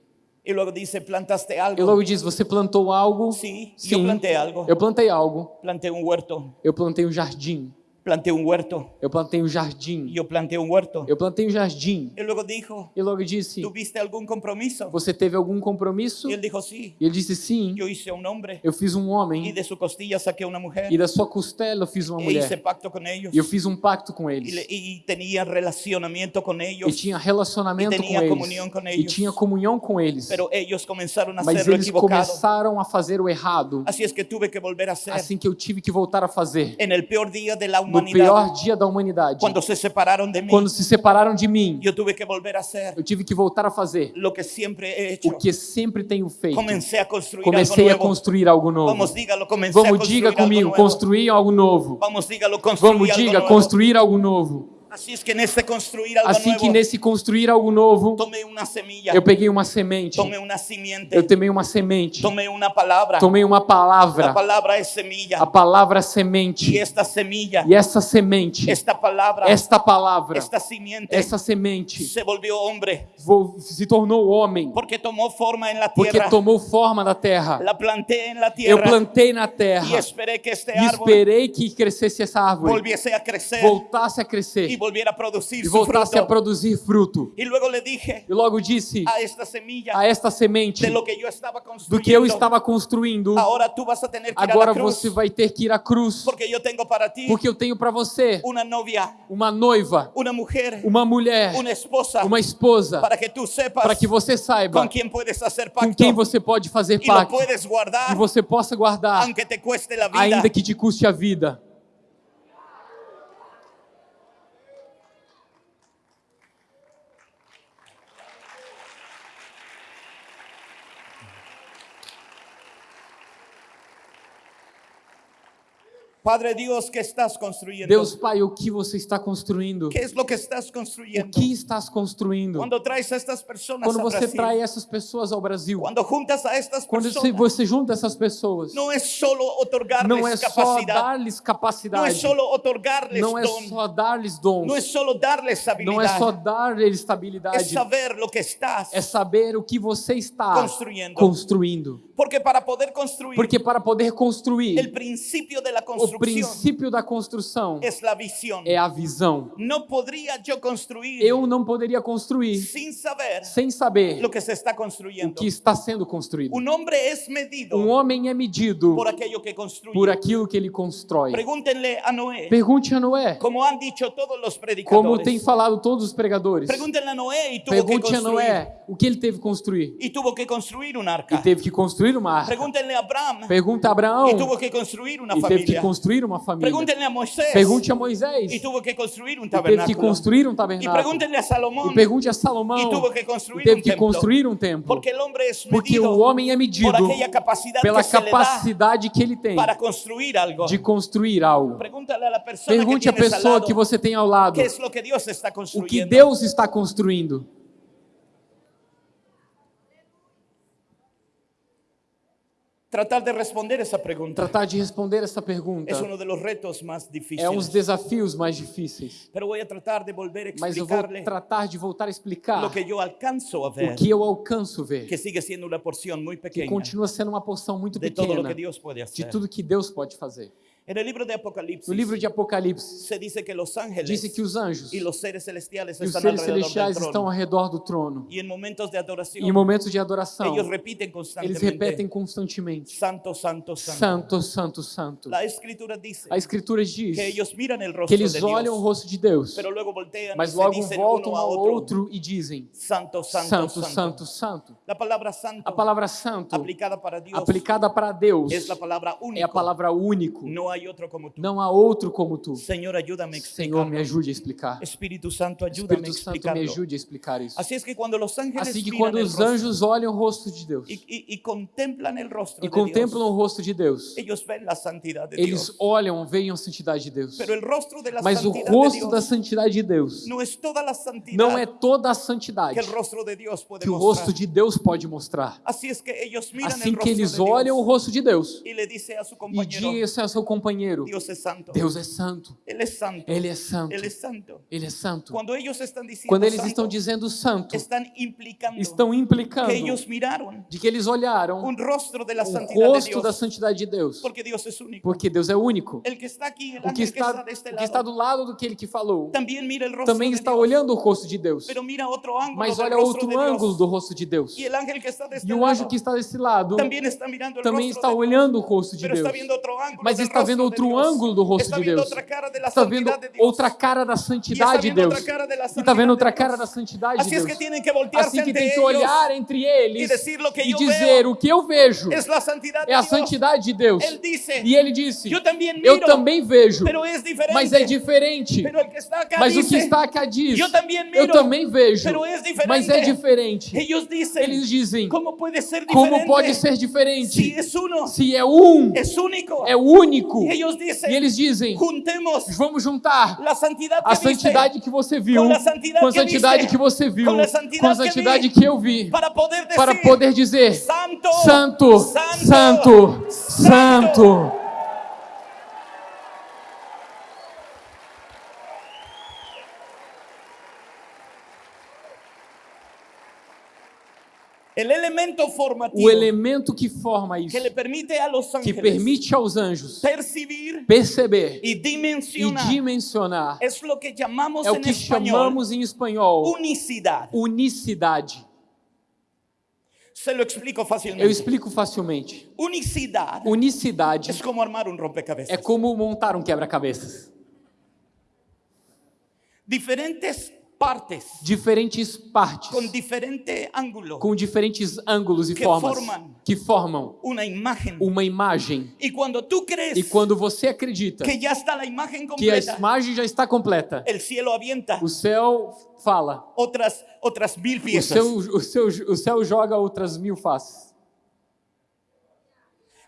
Y luego dice, plantaste
E
algo.
logo diz: Você plantou algo?
Sí,
Sim,
yo planté algo.
eu plantei algo.
Planté un huerto.
Eu plantei um jardim.
Planté un huerto.
Eu plantei um jardim.
Yo planté un huerto.
Eu plantei um jardim.
Y luego dijo,
E logo disse:
¿tuviste algún compromiso?
Você teve algum compromisso?
Y él dijo, sí.
E ele disse: Sim.
Yo hice un hombre
Eu fiz um homem
de su costilla saqué una mujer
e da sua costela eu fiz uma
e hice
mulher.
pacto con ellos
E eu fiz um pacto com eles.
le- y tenía relacionamiento con
E
ellos,
tinha relacionamento
E
com
tinha comunhão
eles.
com
E
eles.
tinha comunhão com eles.
pero ellos comenzaron a
Mas eles começaram a fazer o errado.
Así es que tuve que volver a hacer
Assim que eu tive que voltar a fazer.
en el peor día de la
No pior dia da humanidade.
cuando se separaron de mí,
Quando se separaram de mim,
yo tuve que volver a hacer
eu tive que voltar a fazer
lo que siempre he hecho.
o que sempre tenho feito.
Comencé a construir
Comecei a
algo nuevo.
construir algo novo.
Vamos, dígalo, comencé a
Vamos, diga
algo
comigo,
nuevo.
construir algo novo.
Vamos, dígalo, construir
Vamos,
algo
diga,
nuevo.
construir algo novo.
Es que en este construir algo
Assim que nesse construir algo novo,
tomé una semilla,
eu peguei uma semente,
tomé una simiente,
eu tomei uma semente,
tomé una palabra.
tomei uma
La
palavra,
palabra es semilla.
a palavra
Y
semente.
esta semilla,
E essa semente,
esta palabra,
esta palavra,
esta simiente
essa semente
se volvió hombre.
vo- se tornou homem,
porque tomó forma en la
porque tomou forma da terra.
La planté en la
Eu plantei na terra.
Esperé que este
e esperei que crescesse essa árvore,
volviese a crecer.
Voltasse a crescer
volviera a producir
e voltasse a
fruto.
produzir fruto.
Y luego le dije
E logo disse
a esta semilla
a esta semente
que
do que eu estava construindo,
Ahora tú vas a tener que ir a
agora
cruz
você vai ter que ir à cruz,
porque yo tengo para ti
porque eu tenho para você
una novia,
uma noiva,
una mujer,
uma mulher,
una esposa
uma esposa,
para que tú sepas
para que você saiba
quién puedes hacer
com
pacto
quem você pode fazer pacto
puedes guardar
e você possa guardar, ainda que te custe a vida.
Padre Dios, ¿qué estás construyendo?
Deus Pai, o que você está construindo?
¿Qué es lo que estás
O
construyendo?
que estás construindo?
Cuando traes a estas personas
Quando você
Brasil,
traz essas pessoas ao Brasil,
cuando juntas a estas
quando
personas,
você- junta essas pessoas,
no es solo otorgarles
não é só dar-lhes
no es
capacidade,
solo otorgarles
não é só dar-lhes dons,
no es solo darles
não é só dar-lhes
es
estabilidade,
saber lo que estás
é saber o que você está
construyendo.
construindo.
Porque para poder construir,
Porque para poder construir,
principio de la
o princípio da construção é a visão.
No podría yo construir
Eu não poderia construir
sin saber
sem saber
lo que se está
o
construyendo.
que está sendo construído.
Un hombre es medido
Um homem é medido
por aquello que construye.
por aquilo que ele constrói.
Pregúntenle a Noé,
Pergunte a Noé,
como han dicho todos los
como
predicadores.
tem falado todos os pregadores.
Pregúntenle a Noé y tuvo que
Pergunte a
construir.
Noé o que ele teve que construir.
Y tuvo que construir
E
arca.
teve que construir uma arca.
Pregúntenle a
Pergunta a Abraão
y tuvo que construir
e que
familia.
Construir uma família.
Pregúntenle a Moisés
Pergunte a Moisés e
tuvo que construir un
teve que
tabernáculo.
construir um tabernáculo.
pregúntenle a Salomón
E pergunte a Salomão e
que construir
teve que
templo.
construir um templo.
Porque hombre es
Porque
medido
o homem é medido
por aquella capacidad
pela
que
capacidade que ele tem
para construir algo.
de construir algo.
A
Pergunte à
al
pessoa que você tem ao lado o que. Deus está construindo.
Tratar de responder esa pregunta
Tratar de responder essa pergunta
uno de los retos más
é um dos desafios mais difíceis. Mas eu vou tratar de voltar a explicar
lo que yo alcanzo a ver,
o que eu alcanço ver,
que sigue siendo una porción muy
que
pequeña
continua sendo uma porção muito pequena
que
de tudo que Deus pode fazer.
En el libro de Apocalipsis
No livro de Apocalipse,
se dice que los ángeles
disse que os anjos e os seres celestiais estão ao redor do trono.
Y en momentos de adoración
E em momentos de adoração, eles
constantemente
repetem constantemente:
Santo, Santo, Santo.
Santo, Santo, A Escritura diz
que ellos miran el
que eles olham o rosto de Deus, mas logo voltam
a
ao outro e dizem:
Santo, Santo,
Santo,
Santo. La palabra santo
A palavra santo,
aplicada para Dios
aplicada para Deus, é a palavra único.
Otro como tú.
Não há outro como tu.
Señor, ayúdame a
Senhor, me ajude a explicar.
Espíritu Santo, ayúdame a
Espírito Santo, me ajude a explicar isso.
Es que cuando los ángeles
Assim que quando os anjos olham o rosto de Deus
y, y- y contemplan el rostro
e contemplam o rosto de Deus,
ellos ven la santidad de
eles
Dios.
olham, veem a santidade de Deus. Mas o rosto da santidade de Deus
no es toda la santidad
não é toda a santidade
que el rostro de Dios puede
que o
mostrar.
rosto de Deus pode mostrar. Assim que eles olham o rosto de Deus
a
e
compañero,
dizem ao seu companheiro:
Dios es santo.
Deus é santo,
Él es santo.
Ele é santo,
Él es santo.
Ele é santo.
Cuando ellos están diciendo
Quando eles
santo,
estão dizendo santo,
están implicando
estão implicando
que ellos miraron
de que eles olharam
un rostro de la
o
santidad de
rosto da santidade de Deus,
porque Dios es único.
porque Deus é único.
Que está aquí, el
O que
ángel que está
está, o que está do lado do que ele que falou,
también mira el rostro
também está
Dios,
olhando o rosto de Deus, mas olha outro ângulo do rosto de Deus.
Está este
E o anjo que está desse lado
también está mirando
também está olhando o rosto de Deus,
está
mas está
rostro
vendo outro ângulo do rosto de Deus. Está vendo outra cara da santidade de Deus. E está vendo outra cara da santidade de Deus. Assim que tem que olhar entre eles e dizer o que eu vejo é a santidade de Deus. E ele disse: Eu também vejo, mas é diferente. Mas o que está cá diz: Eu também vejo, mas é diferente. Eles dizem. Como pode ser diferente? Se é um, é único.
Ellos dicen,
E eles dizem:
juntemos
Vamos juntar a santidade que você viu
Com a santidade que
você viu,
com a santidade que
eu vi,
para poder decir,
para poder dizer:
Santo,
Santo, Santo, Santo.
Elemento formativo
o elemento que forma isso,
que permite
que permite aos anjos perceber
y
e
dimensionar
dimensionar,
es lo que llamamos
é o que
español
chamamos em espanhol
unicidad.
unicidade.
Se lo explico
Eu
fácilmente.
explico facilmente.
Unicidad
Unicidade
es como armar un rompecabezas.
é como montar um quebra-cabeças.
Diferentes partes
Diferentes partes
con diferente ángulo,
com diferentes ângulos e
Que
formas
formam.
que formam
una imagen.
uma imagem.
Y cuando tú crees
E quando você acredita
que ya está la imagen
que a
completa,
imagem já está completa,
el cielo avienta
o céu fala,
otras, otras mil
o
piezas.
céu, o, céu, o céu joga outras mil faces.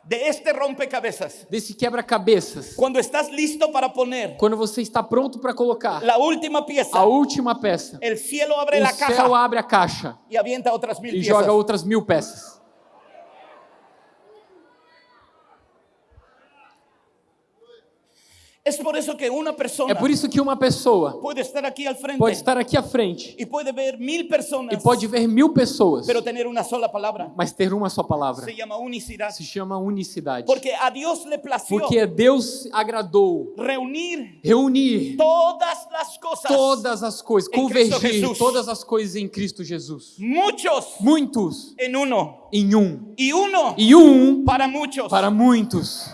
De este rompecabezas.
Desse quebra-cabeças,
Cuando estás listo para poner
quando você está pronto para colocar
la última pieza,
a última peça,
el cielo abre
o
la
céu
caja
abre a caixa
y avienta otras mil
e
piezas.
joga outras mil peças.
Es por eso que una persona
É por isso que uma pessoa
puede estar aquí al frente
pode estar aqui à frente
y puede ver mil personas,
e pode ver mil pessoas,
pero
mas ter uma só palavra.
Se llama unicidad.
Se chama unicidade.
Porque a Dios le plació
Porque Deus agradou
reunir
reunir
todas las cosas.
todas as coisas,
Em
convergir todas as coisas em Cristo Jesus.
Muchos
Muitos
en uno.
em um
Y uno
e um
para muchos.
para muitos.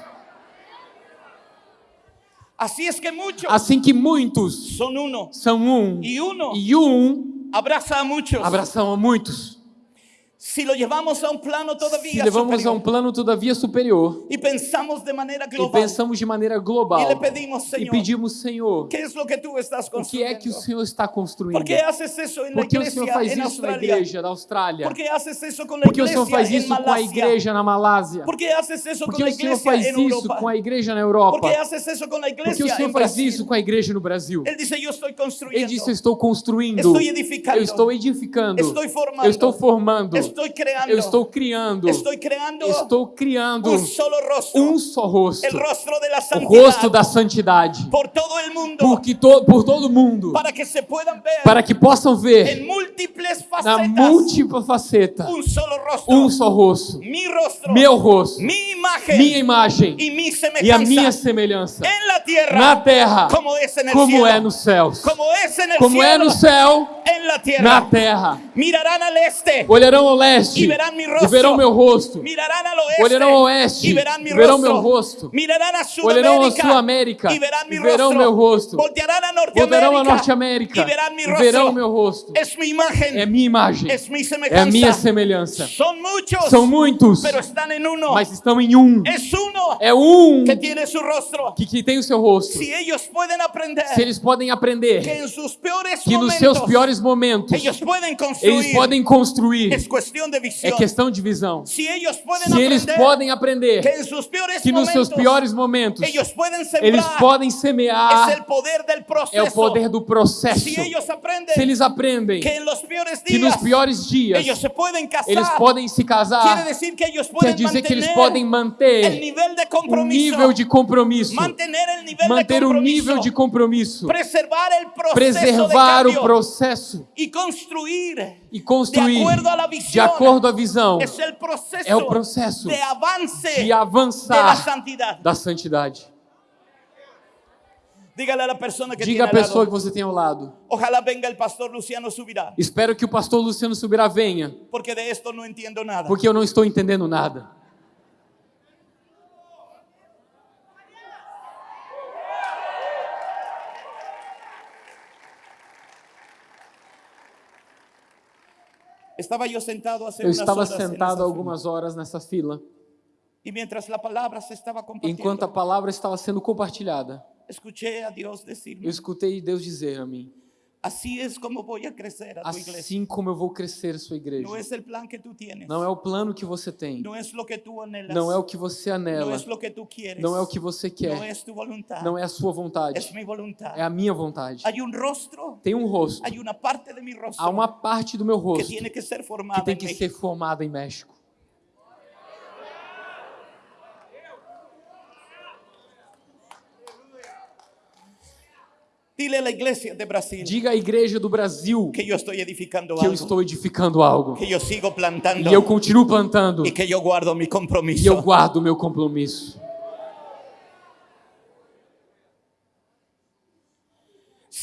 Así es que muchos
Assim que muitos
son uno.
são um
Y uno
e um
abraza a muchos.
abraçam a muitos.
Si lo llevamos a un plano
Se
todavía
levamos a
superior
um plano todavia superior
y pensamos de manera
e
global,
pensamos de maneira global
le pedimos,
e
Senhor,
pedimos, Senhor,
¿qué es lo que tú estás
o que é que o Senhor está construindo?
¿Por qué haces eso en la
Por que o Senhor faz isso na
Australia?
igreja da Austrália?
¿Por qué haces eso con la
Por que o Senhor faz isso com a igreja na Malásia?
¿Por qué haces eso
Por
con
que
la
o Senhor faz isso
Europa?
com a igreja na
¿Por
Europa?
qué haces eso con la
Por que
iglesia
o Senhor
en
faz
Brasil?
isso com a igreja no Brasil?
Él dice, yo estoy
Ele
construyendo,
disse: Eu estou construindo,
Estou edificando.
eu estou edificando,
Estou formando.
eu estou formando,
estoy creando,
eu estou criando,
estoy creando
estou criando
un solo rostro,
um só rosto, o rosto da santidade,
por todo el mundo,
porque to, por todo mundo,
para que se puedan ver
para que possam ver
múltiples
na
facetas.
múltipla faceta
un solo rostro,
um só rosto,
mi rostro,
meu rosto,
mi imagen.
Minha imagem.
Mi
e a minha semelhança.
Tierra.
Na terra,
como el
como
cielo,
é nos céus,
como el
como é no céu, na terra.
Mirarán al este.
Olharão ao leste
verán mi
e verão meu rosto.
Oeste
Olharão ao oeste
mi
e verão
rostro.
meu rosto. Olharão
Sudamérica
Sul-América
mi
e verão
rostro.
meu rosto. Voltarão a
Norteamérica mi
e
rostro.
verão meu rosto.
Es mi imagen,
É minha imagem, é minha semelhança. São muitos,
en uno.
mas estão em um. É um
que su rostro.
que, que tem o seu rosto.
Si ellos pueden aprender
Se eles podem aprender que nos seus piores momentos
construir,
eles podem construir, é questão de visão. Se eles
aprender
podem
que
aprender
peores
que nos seus piores momentos eles
sembrar
podem
es
semear,
el poder del proceso.
é o poder do processo.
Si ellos aprenden
Se eles aprendem
que peores
que nos piores dias
se pueden casar,
eles podem se casar,
decir que
quer dizer que eles podem manter
compromiso,
nível de compromisso, manter o nível de compromisso,
preservar el proceso
preservar o processo
y construir
e construir
de a
acordo à visão é o processo
de
avançar da santidade.
A que
Diga à
tiene al
pessoa
lado,
que você tem ao lado.
ojalá venga el pastor Luciano Subirá,
Espero que o pastor Luciano Subirá venha,
porque de esto no entiendo nada.
porque eu não estou entendendo nada.
Estaba yo sentado
Eu estava sentado algumas horas nessa fila,
compartiendo,
enquanto a palavra estava sendo compartilhada. Eu escutei Deus dizer a mim:
así es como voy a crecer a tu iglesia.
Assim como eu vou crescer a sua igreja.
No es el plan que tú tienes,
Não é o plano que você tem,
no es lo que tú anhelas,
não é o que você anela,
es lo que tú quieres,
não é o que você quer,
es tu voluntad,
não é a sua vontade,
mi voluntad.
é a minha vontade.
Hay un rostro,
Tem um rosto, há uma parte do meu rosto
que
que tem que ser formada em México.
Dile a la iglesia de Brasil
Diga à igreja do Brasil
que yo estoy edificando
que eu
algo,
estou edificando algo.
que yo sigo plantando
E eu continuo plantando.
y que yo guardo mi
E eu guardo meu compromisso.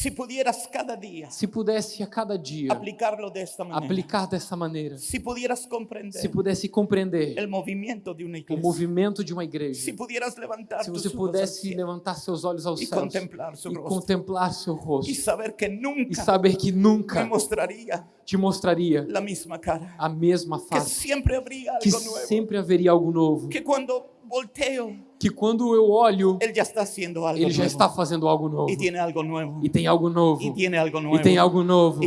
Si pudieras cada día
Se pudesse a cada dia
aplicarlo de esta manera,
aplicar dessa maneira,
si pudieras comprender
se pudesse compreender
el movimiento de una
o
iglesia,
movimento de uma
si
igreja,
pudieras levantar
se você pudesse levantar seus olhos aos
y
céus
contemplar su
e
rostro.
contemplar seu rosto
y saber que
e
nunca
saber que
me
nunca
mostraría
te mostraria
la misma cara,
a mesma
que
face,
siempre habría
que
algo nuevo,
sempre haveria algo novo,
que cuando volteo,
que quando eu olho,
Él ya está algo
ele já está fazendo algo novo.
Y tiene algo nuevo.
E tem algo novo.
Y tiene algo nuevo
e tem algo novo.
Algo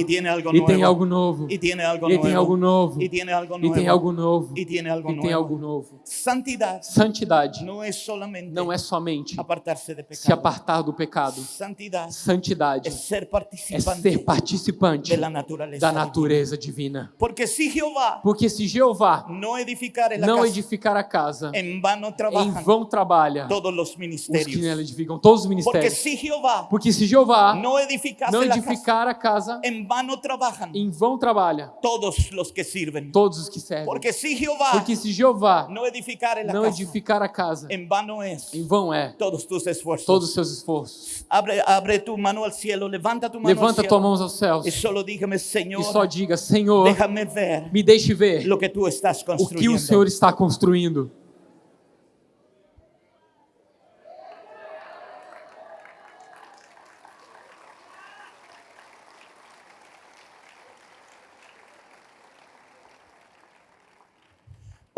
e tem algo novo.
Y tiene algo
e tem algo novo.
Y tiene algo
e tem algo novo.
Y tiene algo
e tem algo novo.
Santidad
Santidade
no es solamente
não é somente
apartarse de
se
pecado.
apartar do pecado.
Santidad
Santidade
es ser
é
participante
ser participante
de la naturaleza.
da natureza divina.
Porque si Jehová
Porque se Jeová
no edificar
não
casa,
edificar a casa,
en vano
em
trabajan.
vão trabalha
todos los
os que nela edificam, todos os
Porque
ministérios. Porque se Jeová
no edificase
não
la casa,
edificar a casa,
en vano trabajan
em vão trabalha
todos los que sirven.
todos os que servem.
Porque si Jehová
Porque se Jeová
no edificar la
não
casa,
edificar a casa,
en vano es
em vão é
todos tus esfuerzos.
todos os seus esforços.
Abre, abre tu mano al cielo, levanta tu mano
Levanta tua mão aos céus
y solo dígame,
e
Señor,
só diga: Senhor,
déjame ver
me deixe ver
lo que tú estás
o que o Senhor está construindo.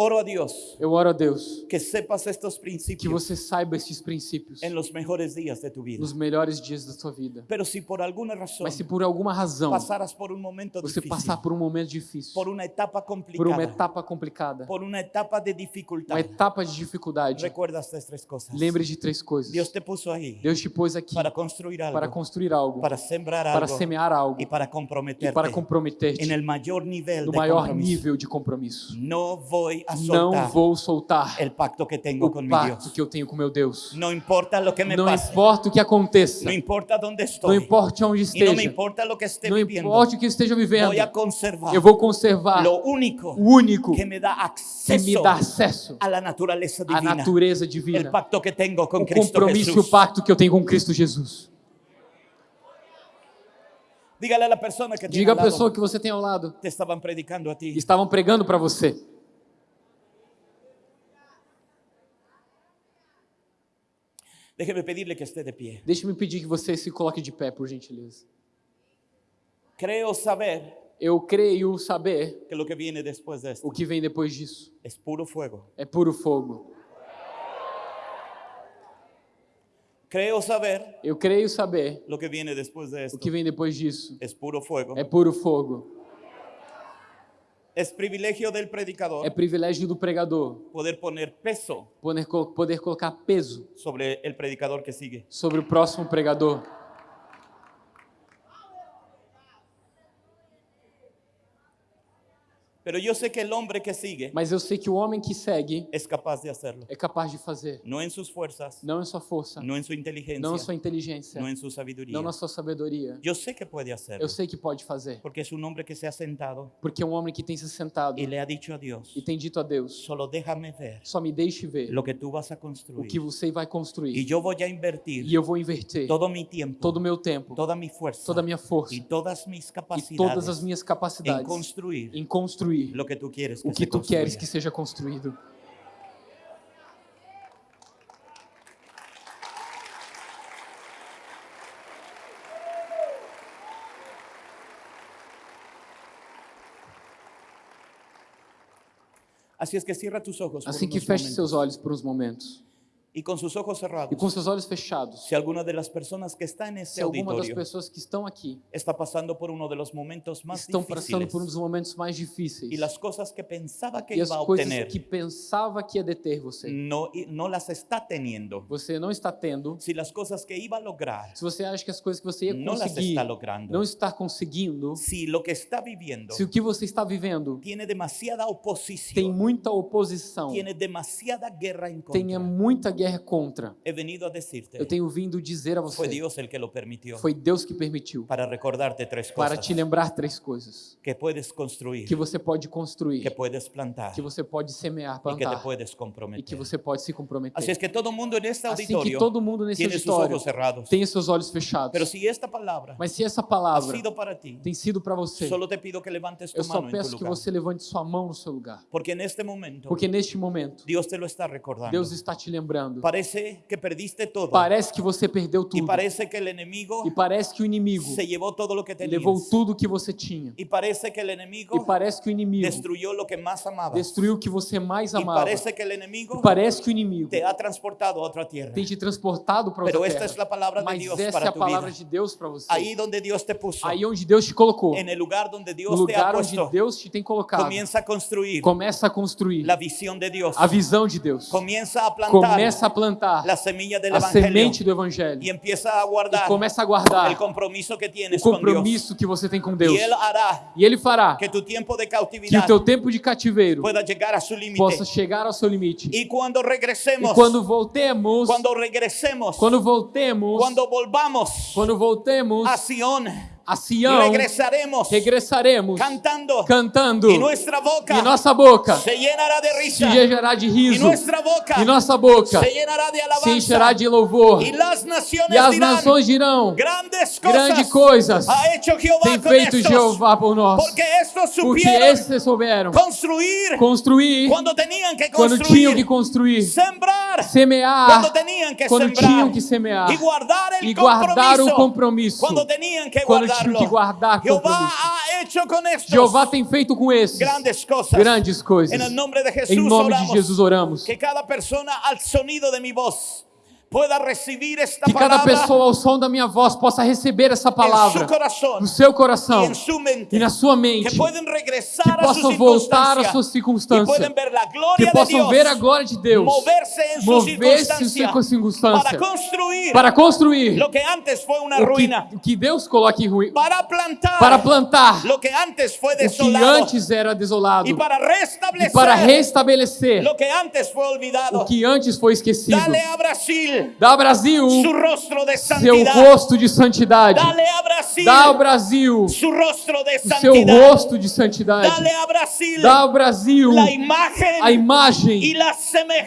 Oro a Dios
Eu oro a Deus
que sepas estos
que
principios
você saiba esses princípios
en los mejores días de tu vida.
nos melhores dias da sua vida.
Pero si por alguna razón
Mas se por alguma razão
pasaras por un momento
você
difícil,
passar por um momento difícil,
por una etapa
por
complicada,
uma etapa complicada,
por una etapa de dificultad,
uma etapa de dificuldade,
recuerda estas tres cosas.
lembre de três coisas.
Dios te puso ahí
Deus te pôs aqui
para construir algo,
para construir algo,
para sembrar
para
algo
semear algo
y para
e
comprometerte
para comprometer-te
en el mayor nivel
no maior nível de compromisso.
No voy a
Não vou soltar
pacto que
o pacto
Dios.
que eu tenho com meu Deus.
No importa lo que me
Não importa o que aconteça,
no importa dónde
não
estoy,
importa onde esteja,
importa lo que esté
não
viviendo,
importa o que esteja vivendo,
voy a conservar
eu vou conservar
lo único
o único
que me da
que me dá acesso à
divina,
natureza divina,
pacto que
o
Cristo
compromisso e o pacto que eu tenho com Cristo Jesus.
Que
Diga
lado,
pessoa que você tem ao lado,
te estaban predicando a ti.
estavam pregando para você.
Déjeme pedirle que esté de pie.
Deixe-me pedir que você se coloque de pé, por gentileza.
Creo saber
Eu creio saber
que que viene después de esto
o que vem depois disso.
es puro fuego.
É puro fogo.
Creo saber
Eu creio saber
lo que viene después de
o que vem depois disso.
es puro fuego.
É puro fogo.
Es privilegio del predicador
É privilégio do pregador
poder poner peso
poder, poder colocar peso
sobre el predicador que sigue.
sobre o próximo pregador.
Pero yo sé que el hombre que sigue
Mas eu sei que o homem que segue
es capaz de hacerlo.
é capaz de fazer.
No en sus fuerzas,
Não em sua força,
no en su inteligencia,
não em sua inteligência,
no en su sabiduría.
não na sua sabedoria.
Yo sé que puede hacerlo.
Eu sei que pode fazer.
Porque es un hombre que se ha sentado
Porque é um homem que tem se sentado
y le ha dicho a Dios,
e tem dito a Deus:
solo déjame ver
só me deixe ver
lo que tú vas a
o
construir.
que você vai
Y
construir.
yo voy a invertir
E eu vou inverter
todo mi tiempo,
todo o meu tempo,
toda mi fuerza
toda a minha força
y todas mis
e
capacidades
todas as minhas
en
capacidades
construir
em construir
lo que tú quieres que
o que tu queres que seja construído. Assim que feche
momentos.
seus olhos por uns momentos.
Y con sus ojos cerrados.
E com seus olhos fechados,
Si alguna de las personas que está en este
se alguma das pessoas que estão aqui
está pasando por uno de los momentos más
estão passando
difíciles
por um dos momentos mais difíceis
y las cosas que pensaba que
e as
iba a
coisas
obtener
que pensava que ia deter você,
no, y- no las está teniendo,
você não está tendo.
si las cosas que iba a lograr
Se você acha que as coisas que você ia
no las
conseguir
está logrando,
não está conseguindo,
si lo que está viviendo
se o que você está vivendo
tiene demasiada
tem
oposición,
muita oposição,
tiene demasiada guerra
tenha
contra,
muita guerra contra.
He venido a decirte,
Eu tenho vindo dizer a você,
Dios el que lo permitió
foi Deus que permitiu
para recordarte tres
para
cosas
te lembrar três coisas:
que puedes construir,
que você pode
que
construir,
puedes plantar
que você pode semear,
y que te
plantar
puedes
e que
comprometer.
você pode se comprometer.
es que todo mundo en este
Assim que todo mundo nesse auditório tem seus olhos fechados.
Pero si esta palabra
Mas se essa palavra
sido para ti,
tem sido para você,
solo te pido que levantes tu
eu só peço que você levante sua mão no seu lugar.
Porque en este momento
Porque neste momento,
Dios te lo está recordando.
Deus está te lembrando.
Parece que perdiste todo.
Parece que você perdeu tudo.
parece que el enemigo
E parece que o inimigo
se llevó todo lo que tenías.
levou tudo que você tinha.
Y parece que el
E
enemigo
parece que o inimigo
destruyó lo que más amabas.
destruiu o que você mais amava.
parece que el enemigo
E parece que o inimigo
te ha transportado a otra tierra.
tem te transportado para
Pero
outra
esta es la
terra.
palabra de
Mas
Dios
essa é
para
a
tu
palavra
vida.
de Deus para você.
Ahí donde Dios te puso,
Aí onde Deus te colocou,
en el lugar donde
no
Dios te ha
lugar onde
puesto,
Deus te tem colocado,
comienza a construir
começa a construir
la visión de Dios.
a visão de Deus.
Comienza a plantar
Começa a plantar a semente do Evangelho. E começa a guardar o compromisso que você tem com Deus. E Ele fará
que
o teu tempo de cativeiro possa chegar ao seu limite.
Y cuando
E
regresemos,
quando voltemos,
cuando regresemos,
quando voltemos,
cuando volvamos
quando voltemos
a Sion,
a Sião,
regresaremos
regressaremos
cantando.
cantando.
Nuestra boca
e nossa boca
se llenará de
se encherá de riso.
nuestra boca
e nossa boca
se llenará de
se encherá de louvor.
Naciones
e as
dirán
nações dirão
grandes
grandes coisas
hecho Jehová
tem feito
estos
Jeová por nós.
Porque estos
porque esses souberam
construir
construir
cuando tenían que
quando tinham que
construir.
Construir
sembrar
semear
cuando tenían que
quando
sembrar.
tinham que semear.
Y guardar
e guardar o
compromiso
compromisso
cuando tenían que
quando tinham que guardar
Jehová
compromisso Jeová tem feito com esses
grandes cosas.
grandes coisas. Em nome de Jesus oramos.
que cada persona al sonido de mi voz pueda esta
que cada pessoa ao som da minha voz possa receber essa palavra no seu coração e na sua
que
mente que
su
possam voltar às suas circunstâncias que possam ver a glória de Deus
moverse
em sua
circunstancia
circunstância
para construir lo que antes fue una
o que, o que Deus coloca em ruim
para plantar
para plantar
lo que antes fue
o que
desolado
antes era desolado
y para
e
restablecer
para restabelecer
lo que antes fue olvidado.
o que antes foi esquecido.
Dale a Brasil
Dá ao Brasil
su rostro de
seu rosto de santidade.
Dale a Brasil
Dá ao Brasil
su rostro de
o seu rosto de santidade.
Dale a Brasil
Dá ao Brasil
la imagen
a imagem
la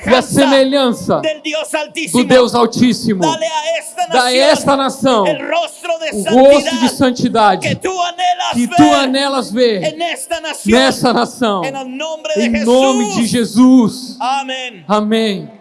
e a semelhança
del Dios Altísimo.
do Deus Altíssimo.
Dale a esta
Dá a
nación
esta nação
el rostro de
o rosto de
santidad
santidade
que tú anhelas
que
ver
tu anelas ver
en esta nación.
nessa nação. Em nome de Jesus.
Amén.
Amém.